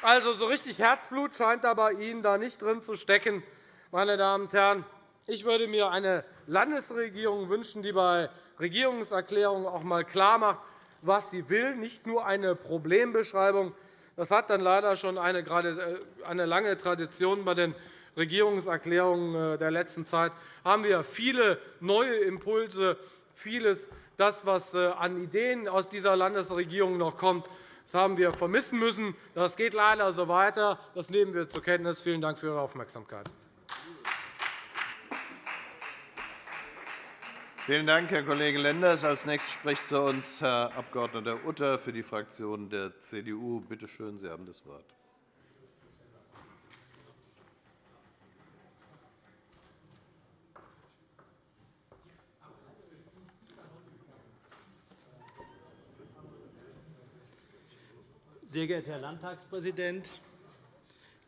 C: Also, so richtig Herzblut scheint da bei Ihnen da nicht drin zu stecken. Meine Damen und Herren, ich würde mir eine Landesregierung wünschen, die bei Regierungserklärungen auch einmal klarmacht, was sie will, nicht nur eine Problembeschreibung. Das hat dann leider schon eine äh, lange Tradition bei den Regierungserklärungen äh, der letzten Zeit haben wir viele neue Impulse, vieles, das, was äh, an Ideen aus dieser Landesregierung noch kommt, das haben wir vermissen müssen. Das geht leider so weiter. Das nehmen wir zur Kenntnis. Vielen Dank für Ihre Aufmerksamkeit.
A: Vielen Dank, Herr Kollege Lenders. – Als nächstes spricht zu uns Herr Abg. Utter für die Fraktion der CDU. Bitte schön, Sie haben das Wort.
D: Sehr geehrter Herr Landtagspräsident,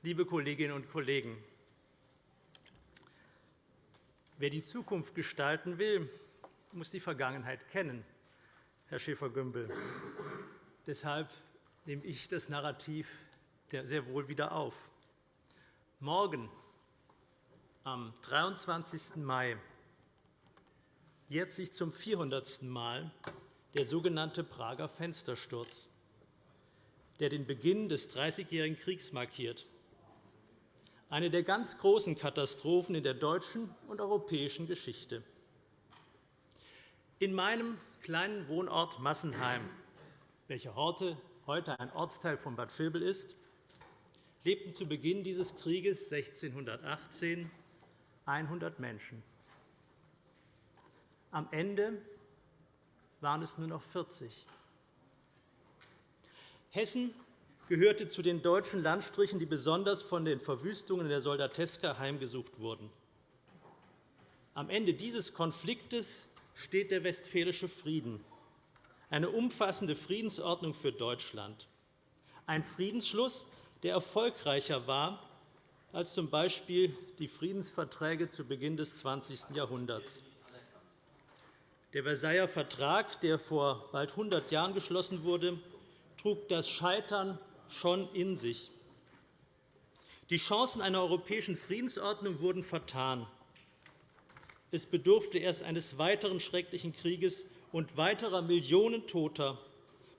D: liebe Kolleginnen und Kollegen! Wer die Zukunft gestalten will, muss die Vergangenheit kennen, Herr Schäfer-Gümbel. Deshalb nehme ich das Narrativ sehr wohl wieder auf. Morgen, am 23. Mai, jährt sich zum 400. Mal der sogenannte Prager Fenstersturz der den Beginn des Dreißigjährigen Kriegs markiert, eine der ganz großen Katastrophen in der deutschen und europäischen Geschichte. In meinem kleinen Wohnort Massenheim, welcher heute ein Ortsteil von Bad Vilbel ist, lebten zu Beginn dieses Krieges 1618 100 Menschen. Am Ende waren es nur noch 40. Hessen gehörte zu den deutschen Landstrichen, die besonders von den Verwüstungen der Soldateska heimgesucht wurden. Am Ende dieses Konfliktes steht der Westfälische Frieden, eine umfassende Friedensordnung für Deutschland, ein Friedensschluss, der erfolgreicher war als z. B. die Friedensverträge zu Beginn des 20. Jahrhunderts. Der Versailler Vertrag, der vor bald 100 Jahren geschlossen wurde, trug das Scheitern schon in sich. Die Chancen einer europäischen Friedensordnung wurden vertan. Es bedurfte erst eines weiteren schrecklichen Krieges und weiterer Millionen Toter,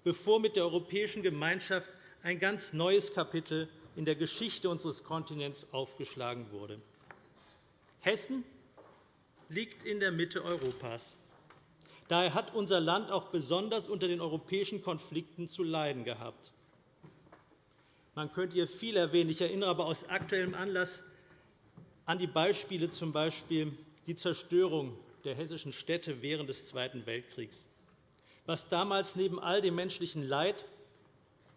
D: bevor mit der europäischen Gemeinschaft ein ganz neues Kapitel in der Geschichte unseres Kontinents aufgeschlagen wurde. Hessen liegt in der Mitte Europas. Daher hat unser Land auch besonders unter den europäischen Konflikten zu leiden gehabt. Man könnte hier viel erwähnen. Ich erinnere aber aus aktuellem Anlass an die Beispiele, z. B. die Zerstörung der hessischen Städte während des Zweiten Weltkriegs. Was damals neben all dem menschlichen Leid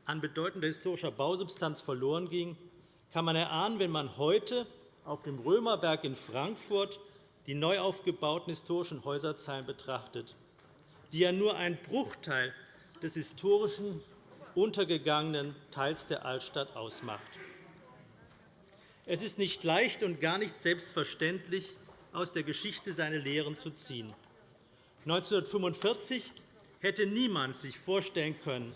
D: an bedeutender historischer Bausubstanz verloren ging, kann man erahnen, wenn man heute auf dem Römerberg in Frankfurt die neu aufgebauten historischen Häuserzeilen betrachtet, die ja nur ein Bruchteil des historischen untergegangenen Teils der Altstadt ausmacht. Es ist nicht leicht und gar nicht selbstverständlich, aus der Geschichte seine Lehren zu ziehen. 1945 hätte niemand sich vorstellen können,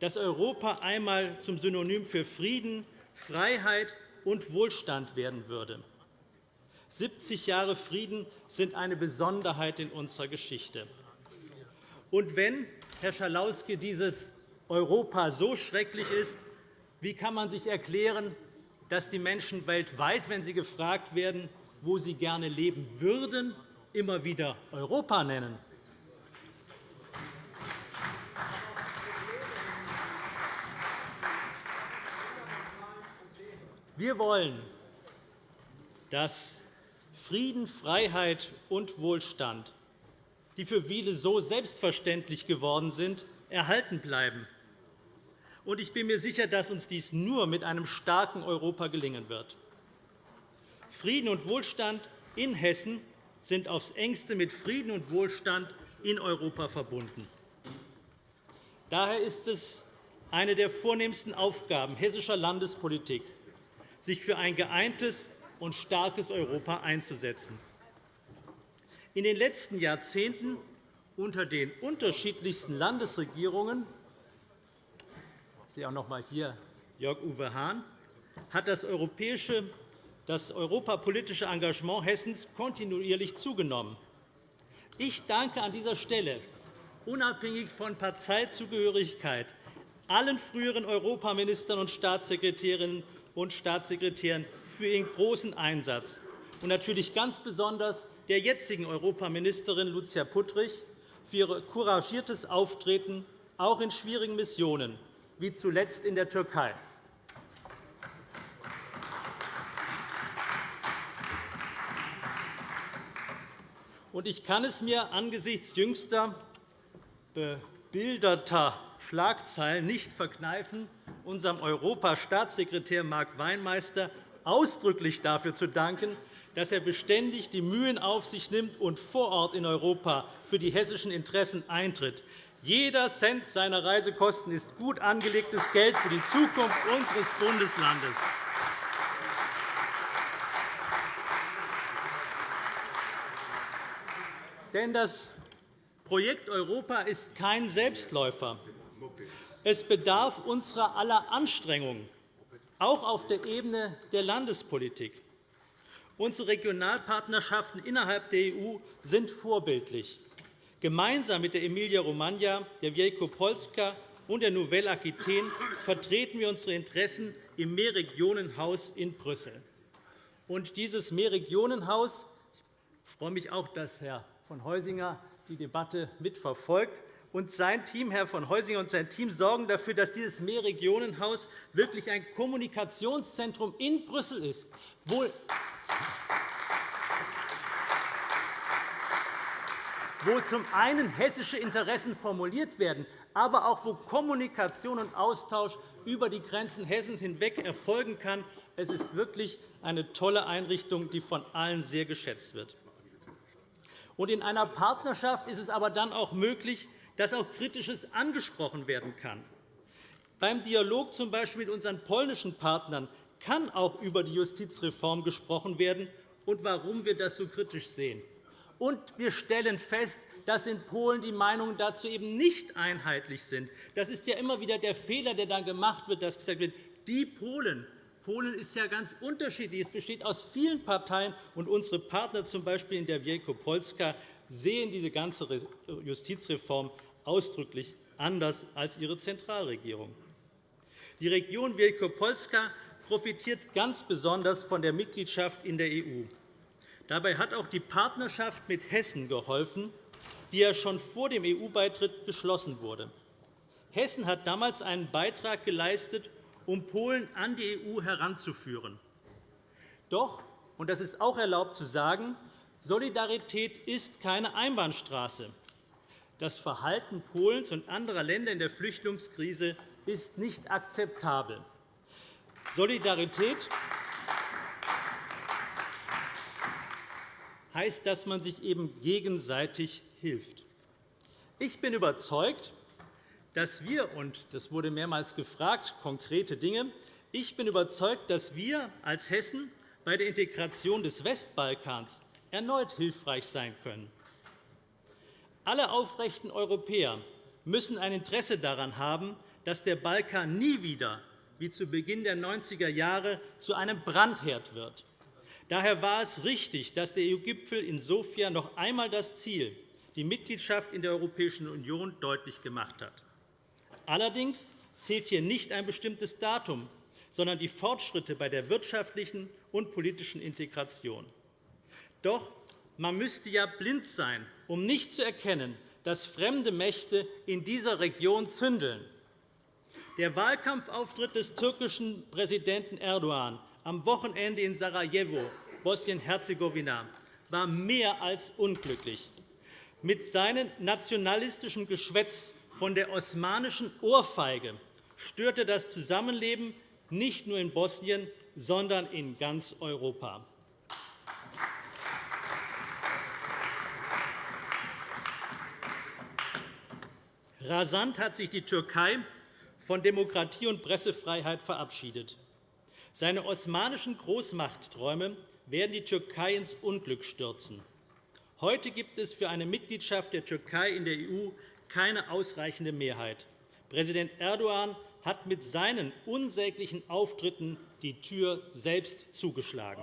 D: dass Europa einmal zum Synonym für Frieden, Freiheit und Wohlstand werden würde. 70 Jahre Frieden sind eine Besonderheit in unserer Geschichte. Und wenn, Herr Schalauske, dieses Europa so schrecklich ist, wie kann man sich erklären, dass die Menschen weltweit, wenn sie gefragt werden, wo sie gerne leben würden, immer wieder Europa nennen? Wir wollen, dass Frieden, Freiheit und Wohlstand, die für viele so selbstverständlich geworden sind, erhalten bleiben. Ich bin mir sicher, dass uns dies nur mit einem starken Europa gelingen wird. Frieden und Wohlstand in Hessen sind aufs engste mit Frieden und Wohlstand in Europa verbunden. Daher ist es eine der vornehmsten Aufgaben hessischer Landespolitik, sich für ein geeintes und starkes Europa einzusetzen. In den letzten Jahrzehnten unter den unterschiedlichsten Landesregierungen ich sehe auch noch einmal hier Jörg-Uwe Hahn hat das, europäische, das europapolitische Engagement Hessens kontinuierlich zugenommen. Ich danke an dieser Stelle unabhängig von Parteizugehörigkeit allen früheren Europaministern und Staatssekretärinnen und Staatssekretären für ihren großen Einsatz und natürlich ganz besonders der jetzigen Europaministerin Lucia Puttrich für ihr couragiertes Auftreten, auch in schwierigen Missionen, wie zuletzt in der Türkei. Ich kann es mir angesichts jüngster bebilderter Schlagzeilen nicht verkneifen, unserem Europastaatssekretär Mark Weinmeister ausdrücklich dafür zu danken, dass er beständig die Mühen auf sich nimmt und vor Ort in Europa für die hessischen Interessen eintritt. Jeder Cent seiner Reisekosten ist gut angelegtes Geld für die Zukunft unseres Bundeslandes. Denn das Projekt Europa ist kein Selbstläufer. Es bedarf unserer aller Anstrengungen, auch auf der Ebene der Landespolitik. Unsere Regionalpartnerschaften innerhalb der EU sind vorbildlich. Gemeinsam mit der Emilia-Romagna, der Wielkopolska und der Nouvelle Aquitaine vertreten wir unsere Interessen im Mehrregionenhaus in Brüssel. Und dieses Mehrregionenhaus ich freue mich auch, dass Herr von Heusinger die Debatte mitverfolgt und sein Team, Herr von Heusinger und sein Team sorgen dafür, dass dieses Mehrregionenhaus wirklich ein Kommunikationszentrum in Brüssel ist, wo wo zum einen hessische Interessen formuliert werden, aber auch wo Kommunikation und Austausch über die Grenzen Hessens hinweg erfolgen kann. Es ist wirklich eine tolle Einrichtung, die von allen sehr geschätzt wird. In einer Partnerschaft ist es aber dann auch möglich, dass auch Kritisches angesprochen werden kann. Beim Dialog z. B. mit unseren polnischen Partnern kann auch über die Justizreform gesprochen werden und warum wir das so kritisch sehen. Und wir stellen fest, dass in Polen die Meinungen dazu eben nicht einheitlich sind. Das ist ja immer wieder der Fehler, der dann gemacht wird, dass gesagt wird, die Polen Polen ist ja ganz unterschiedlich. Es besteht aus vielen Parteien, und unsere Partner, z. B. in der Wielkopolska, sehen diese ganze Justizreform ausdrücklich anders als ihre Zentralregierung. Die Region Wielkopolska profitiert ganz besonders von der Mitgliedschaft in der EU. Dabei hat auch die Partnerschaft mit Hessen geholfen, die ja schon vor dem EU-Beitritt geschlossen wurde. Hessen hat damals einen Beitrag geleistet, um Polen an die EU heranzuführen. Doch, und das ist auch erlaubt zu sagen, Solidarität ist keine Einbahnstraße. Das Verhalten Polens und anderer Länder in der Flüchtlingskrise ist nicht akzeptabel. Solidarität heißt, dass man sich eben gegenseitig hilft. Ich bin überzeugt, dass wir, und das wurde mehrmals gefragt, konkrete Dinge, ich bin überzeugt, dass wir als Hessen bei der Integration des Westbalkans erneut hilfreich sein können. Alle aufrechten Europäer müssen ein Interesse daran haben, dass der Balkan nie wieder, wie zu Beginn der 90er Jahre, zu einem Brandherd wird. Daher war es richtig, dass der EU-Gipfel in Sofia noch einmal das Ziel, die Mitgliedschaft in der Europäischen Union, deutlich gemacht hat. Allerdings zählt hier nicht ein bestimmtes Datum, sondern die Fortschritte bei der wirtschaftlichen und politischen Integration. Doch man müsste ja blind sein, um nicht zu erkennen, dass fremde Mächte in dieser Region zündeln. Der Wahlkampfauftritt des türkischen Präsidenten Erdogan am Wochenende in Sarajevo, Bosnien-Herzegowina, war mehr als unglücklich. Mit seinem nationalistischen Geschwätz von der osmanischen Ohrfeige störte das Zusammenleben nicht nur in Bosnien, sondern in ganz Europa. Rasant hat sich die Türkei von Demokratie und Pressefreiheit verabschiedet. Seine osmanischen Großmachtträume werden die Türkei ins Unglück stürzen. Heute gibt es für eine Mitgliedschaft der Türkei in der EU keine ausreichende Mehrheit. Präsident Erdogan hat mit seinen unsäglichen Auftritten die Tür selbst zugeschlagen.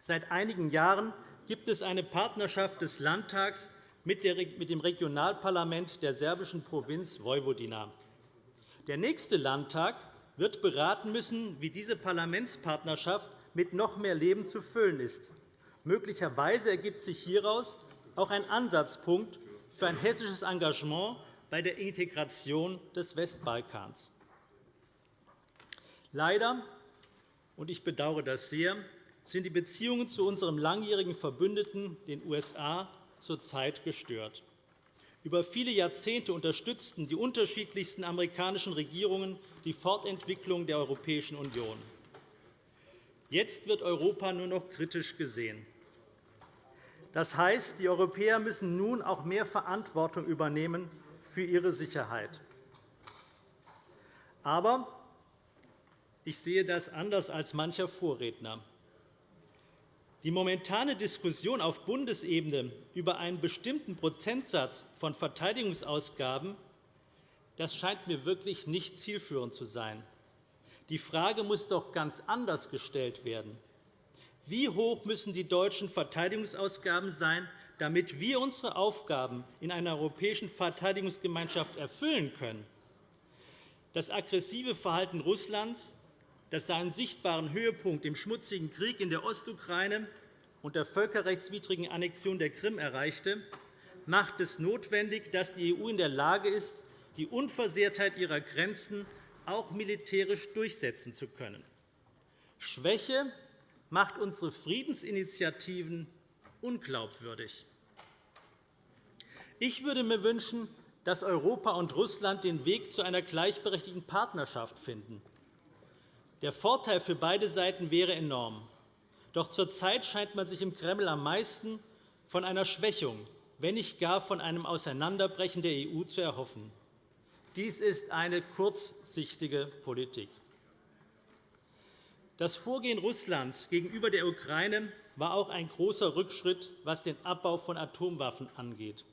D: Seit einigen Jahren gibt es eine Partnerschaft des Landtags mit dem Regionalparlament der serbischen Provinz Vojvodina. Der nächste Landtag wird beraten müssen, wie diese Parlamentspartnerschaft mit noch mehr Leben zu füllen ist. Möglicherweise ergibt sich hieraus auch ein Ansatzpunkt für ein hessisches Engagement bei der Integration des Westbalkans. Leider, und ich bedauere das sehr, sind die Beziehungen zu unserem langjährigen Verbündeten, den USA, zurzeit gestört. Über viele Jahrzehnte unterstützten die unterschiedlichsten amerikanischen Regierungen die Fortentwicklung der Europäischen Union. Jetzt wird Europa nur noch kritisch gesehen. Das heißt, die Europäer müssen nun auch mehr Verantwortung übernehmen für ihre Sicherheit. Aber ich sehe das anders als mancher Vorredner. Die momentane Diskussion auf Bundesebene über einen bestimmten Prozentsatz von Verteidigungsausgaben das scheint mir wirklich nicht zielführend zu sein. Die Frage muss doch ganz anders gestellt werden. Wie hoch müssen die deutschen Verteidigungsausgaben sein, damit wir unsere Aufgaben in einer europäischen Verteidigungsgemeinschaft erfüllen können? Das aggressive Verhalten Russlands das seinen sichtbaren Höhepunkt im schmutzigen Krieg in der Ostukraine und der völkerrechtswidrigen Annexion der Krim erreichte, macht es notwendig, dass die EU in der Lage ist, die Unversehrtheit ihrer Grenzen auch militärisch durchsetzen zu können. Schwäche macht unsere Friedensinitiativen unglaubwürdig. Ich würde mir wünschen, dass Europa und Russland den Weg zu einer gleichberechtigten Partnerschaft finden. Der Vorteil für beide Seiten wäre enorm. Doch zurzeit scheint man sich im Kreml am meisten von einer Schwächung, wenn nicht gar von einem Auseinanderbrechen der EU zu erhoffen. Dies ist eine kurzsichtige Politik. Das Vorgehen Russlands gegenüber der Ukraine war auch ein großer Rückschritt, was den Abbau von Atomwaffen angeht.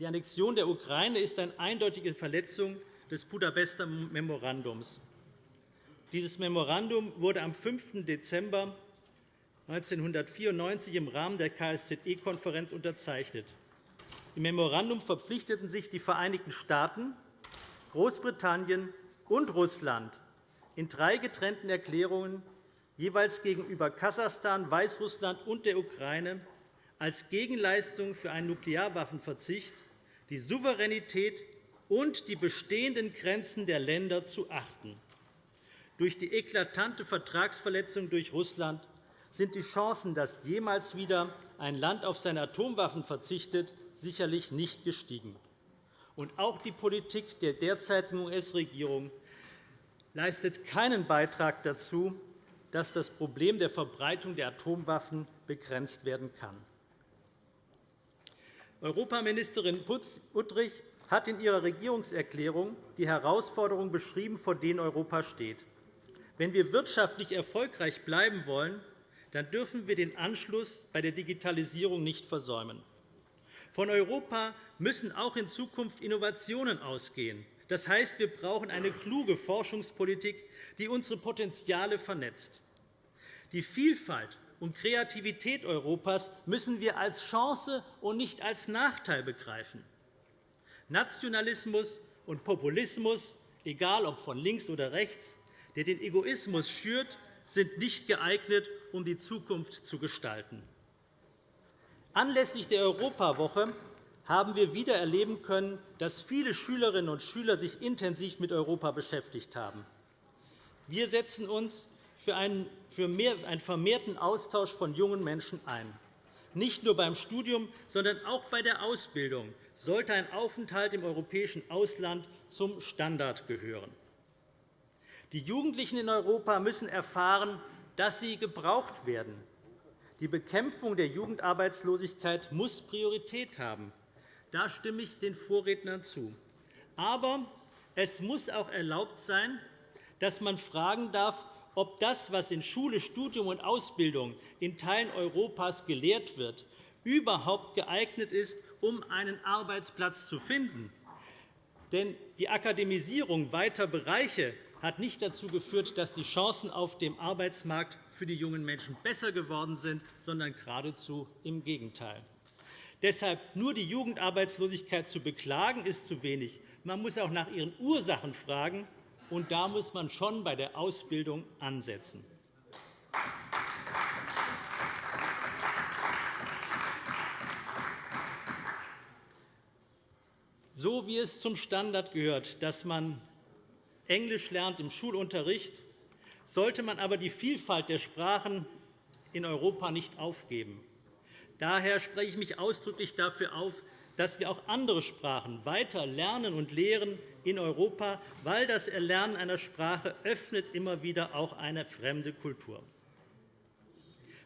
D: Die Annexion der Ukraine ist eine eindeutige Verletzung des Budapester Memorandums. Dieses Memorandum wurde am 5. Dezember 1994 im Rahmen der KSZE-Konferenz unterzeichnet. Im Memorandum verpflichteten sich die Vereinigten Staaten, Großbritannien und Russland in drei getrennten Erklärungen jeweils gegenüber Kasachstan, Weißrussland und der Ukraine als Gegenleistung für einen Nuklearwaffenverzicht die Souveränität und die bestehenden Grenzen der Länder zu achten. Durch die eklatante Vertragsverletzung durch Russland sind die Chancen, dass jemals wieder ein Land auf seine Atomwaffen verzichtet, sicherlich nicht gestiegen. Und auch die Politik der derzeitigen US-Regierung leistet keinen Beitrag dazu, dass das Problem der Verbreitung der Atomwaffen begrenzt werden kann. Europaministerin Uttrich hat in ihrer Regierungserklärung die Herausforderungen beschrieben, vor denen Europa steht. Wenn wir wirtschaftlich erfolgreich bleiben wollen, dann dürfen wir den Anschluss bei der Digitalisierung nicht versäumen. Von Europa müssen auch in Zukunft Innovationen ausgehen. Das heißt, wir brauchen eine kluge Forschungspolitik, die unsere Potenziale vernetzt. Die Vielfalt und Kreativität Europas müssen wir als Chance und nicht als Nachteil begreifen. Nationalismus und Populismus, egal ob von links oder rechts, der den Egoismus schürt, sind nicht geeignet, um die Zukunft zu gestalten. Anlässlich der Europawoche haben wir wieder erleben können, dass viele Schülerinnen und Schüler sich intensiv mit Europa beschäftigt haben. Wir setzen uns für einen vermehrten Austausch von jungen Menschen ein. Nicht nur beim Studium, sondern auch bei der Ausbildung sollte ein Aufenthalt im europäischen Ausland zum Standard gehören. Die Jugendlichen in Europa müssen erfahren, dass sie gebraucht werden. Die Bekämpfung der Jugendarbeitslosigkeit muss Priorität haben. Da stimme ich den Vorrednern zu. Aber es muss auch erlaubt sein, dass man fragen darf, ob das, was in Schule, Studium und Ausbildung in Teilen Europas gelehrt wird, überhaupt geeignet ist, um einen Arbeitsplatz zu finden. Denn die Akademisierung weiter Bereiche hat nicht dazu geführt, dass die Chancen auf dem Arbeitsmarkt für die jungen Menschen besser geworden sind, sondern geradezu im Gegenteil. Deshalb nur die Jugendarbeitslosigkeit zu beklagen, ist zu wenig. Man muss auch nach ihren Ursachen fragen, und da muss man schon bei der Ausbildung ansetzen. So wie es zum Standard gehört, dass man Englisch lernt im Schulunterricht, sollte man aber die Vielfalt der Sprachen in Europa nicht aufgeben. Daher spreche ich mich ausdrücklich dafür auf, dass wir auch andere Sprachen weiter lernen und lehren in Europa, weil das Erlernen einer Sprache öffnet immer wieder auch eine fremde Kultur.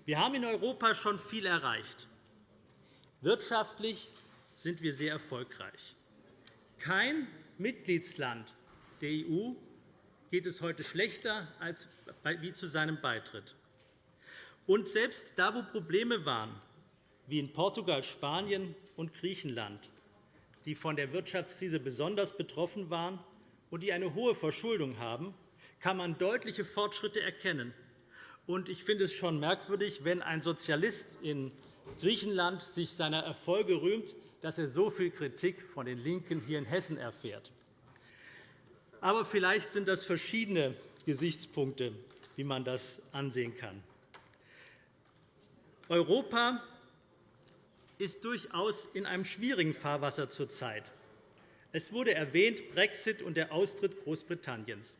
D: Wir haben in Europa schon viel erreicht. Wirtschaftlich sind wir sehr erfolgreich. Kein Mitgliedsland der EU geht es heute schlechter als wie zu seinem Beitritt. Und selbst da, wo Probleme waren, wie in Portugal, Spanien und Griechenland, die von der Wirtschaftskrise besonders betroffen waren und die eine hohe Verschuldung haben, kann man deutliche Fortschritte erkennen. Ich finde es schon merkwürdig, wenn ein Sozialist in Griechenland sich seiner Erfolge rühmt, dass er so viel Kritik von den LINKEN hier in Hessen erfährt. Aber vielleicht sind das verschiedene Gesichtspunkte, wie man das ansehen kann. Europa ist durchaus in einem schwierigen Fahrwasser zurzeit. Es wurde erwähnt, Brexit und der Austritt Großbritanniens.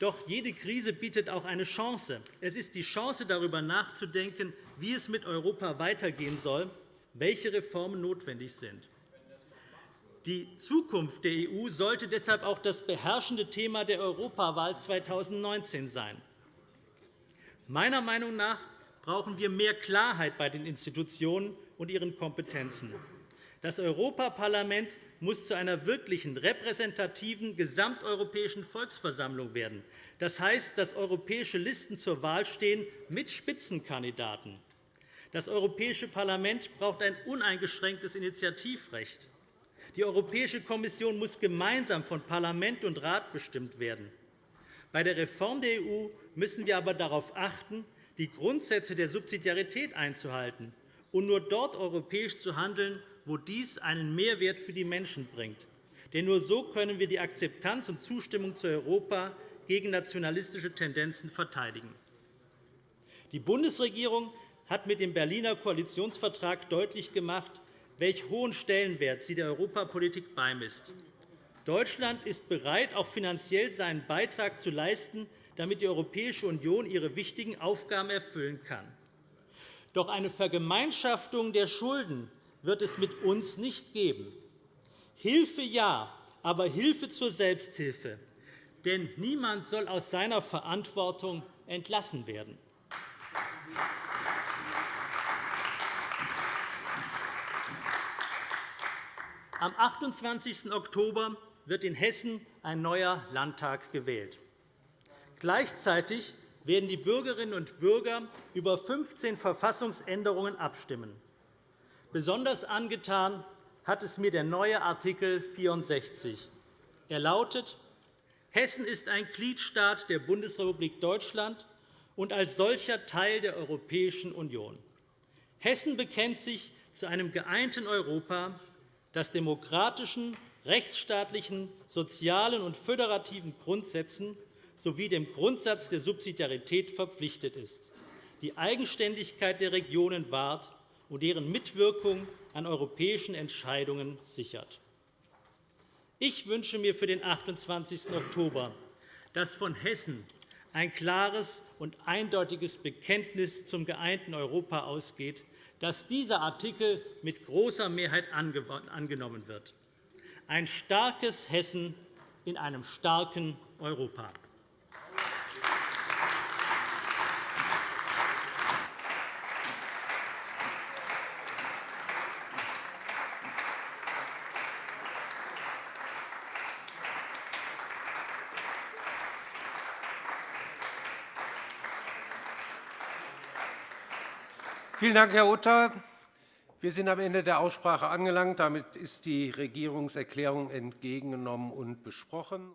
D: Doch jede Krise bietet auch eine Chance. Es ist die Chance, darüber nachzudenken, wie es mit Europa weitergehen soll, welche Reformen notwendig sind. Die Zukunft der EU sollte deshalb auch das beherrschende Thema der Europawahl 2019 sein. Meiner Meinung nach brauchen wir mehr Klarheit bei den Institutionen und ihren Kompetenzen. Das Europaparlament muss zu einer wirklichen repräsentativen gesamteuropäischen Volksversammlung werden. Das heißt, dass europäische Listen zur Wahl stehen mit Spitzenkandidaten. Das Europäische Parlament braucht ein uneingeschränktes Initiativrecht. Die Europäische Kommission muss gemeinsam von Parlament und Rat bestimmt werden. Bei der Reform der EU müssen wir aber darauf achten, die Grundsätze der Subsidiarität einzuhalten und nur dort europäisch zu handeln, wo dies einen Mehrwert für die Menschen bringt. Denn nur so können wir die Akzeptanz und Zustimmung zu Europa gegen nationalistische Tendenzen verteidigen. Die Bundesregierung hat mit dem Berliner Koalitionsvertrag deutlich gemacht, welch hohen Stellenwert sie der Europapolitik beimisst. Deutschland ist bereit, auch finanziell seinen Beitrag zu leisten, damit die Europäische Union ihre wichtigen Aufgaben erfüllen kann. Doch eine Vergemeinschaftung der Schulden wird es mit uns nicht geben. Hilfe ja, aber Hilfe zur Selbsthilfe. Denn niemand soll aus seiner Verantwortung entlassen werden. Am 28. Oktober wird in Hessen ein neuer Landtag gewählt. Gleichzeitig werden die Bürgerinnen und Bürger über 15 Verfassungsänderungen abstimmen. Besonders angetan hat es mir der neue Art. 64. Er lautet, Hessen ist ein Gliedstaat der Bundesrepublik Deutschland und als solcher Teil der Europäischen Union. Hessen bekennt sich zu einem geeinten Europa, das demokratischen, rechtsstaatlichen, sozialen und föderativen Grundsätzen sowie dem Grundsatz der Subsidiarität verpflichtet ist, die Eigenständigkeit der Regionen wahrt und deren Mitwirkung an europäischen Entscheidungen sichert. Ich wünsche mir für den 28. Oktober, dass von Hessen ein klares und eindeutiges Bekenntnis zum geeinten Europa ausgeht, dass dieser Artikel mit großer Mehrheit angenommen wird. Ein starkes Hessen in einem starken Europa.
E: Vielen Dank, Herr Utter. Wir sind am Ende der Aussprache angelangt. Damit ist die Regierungserklärung entgegengenommen und besprochen.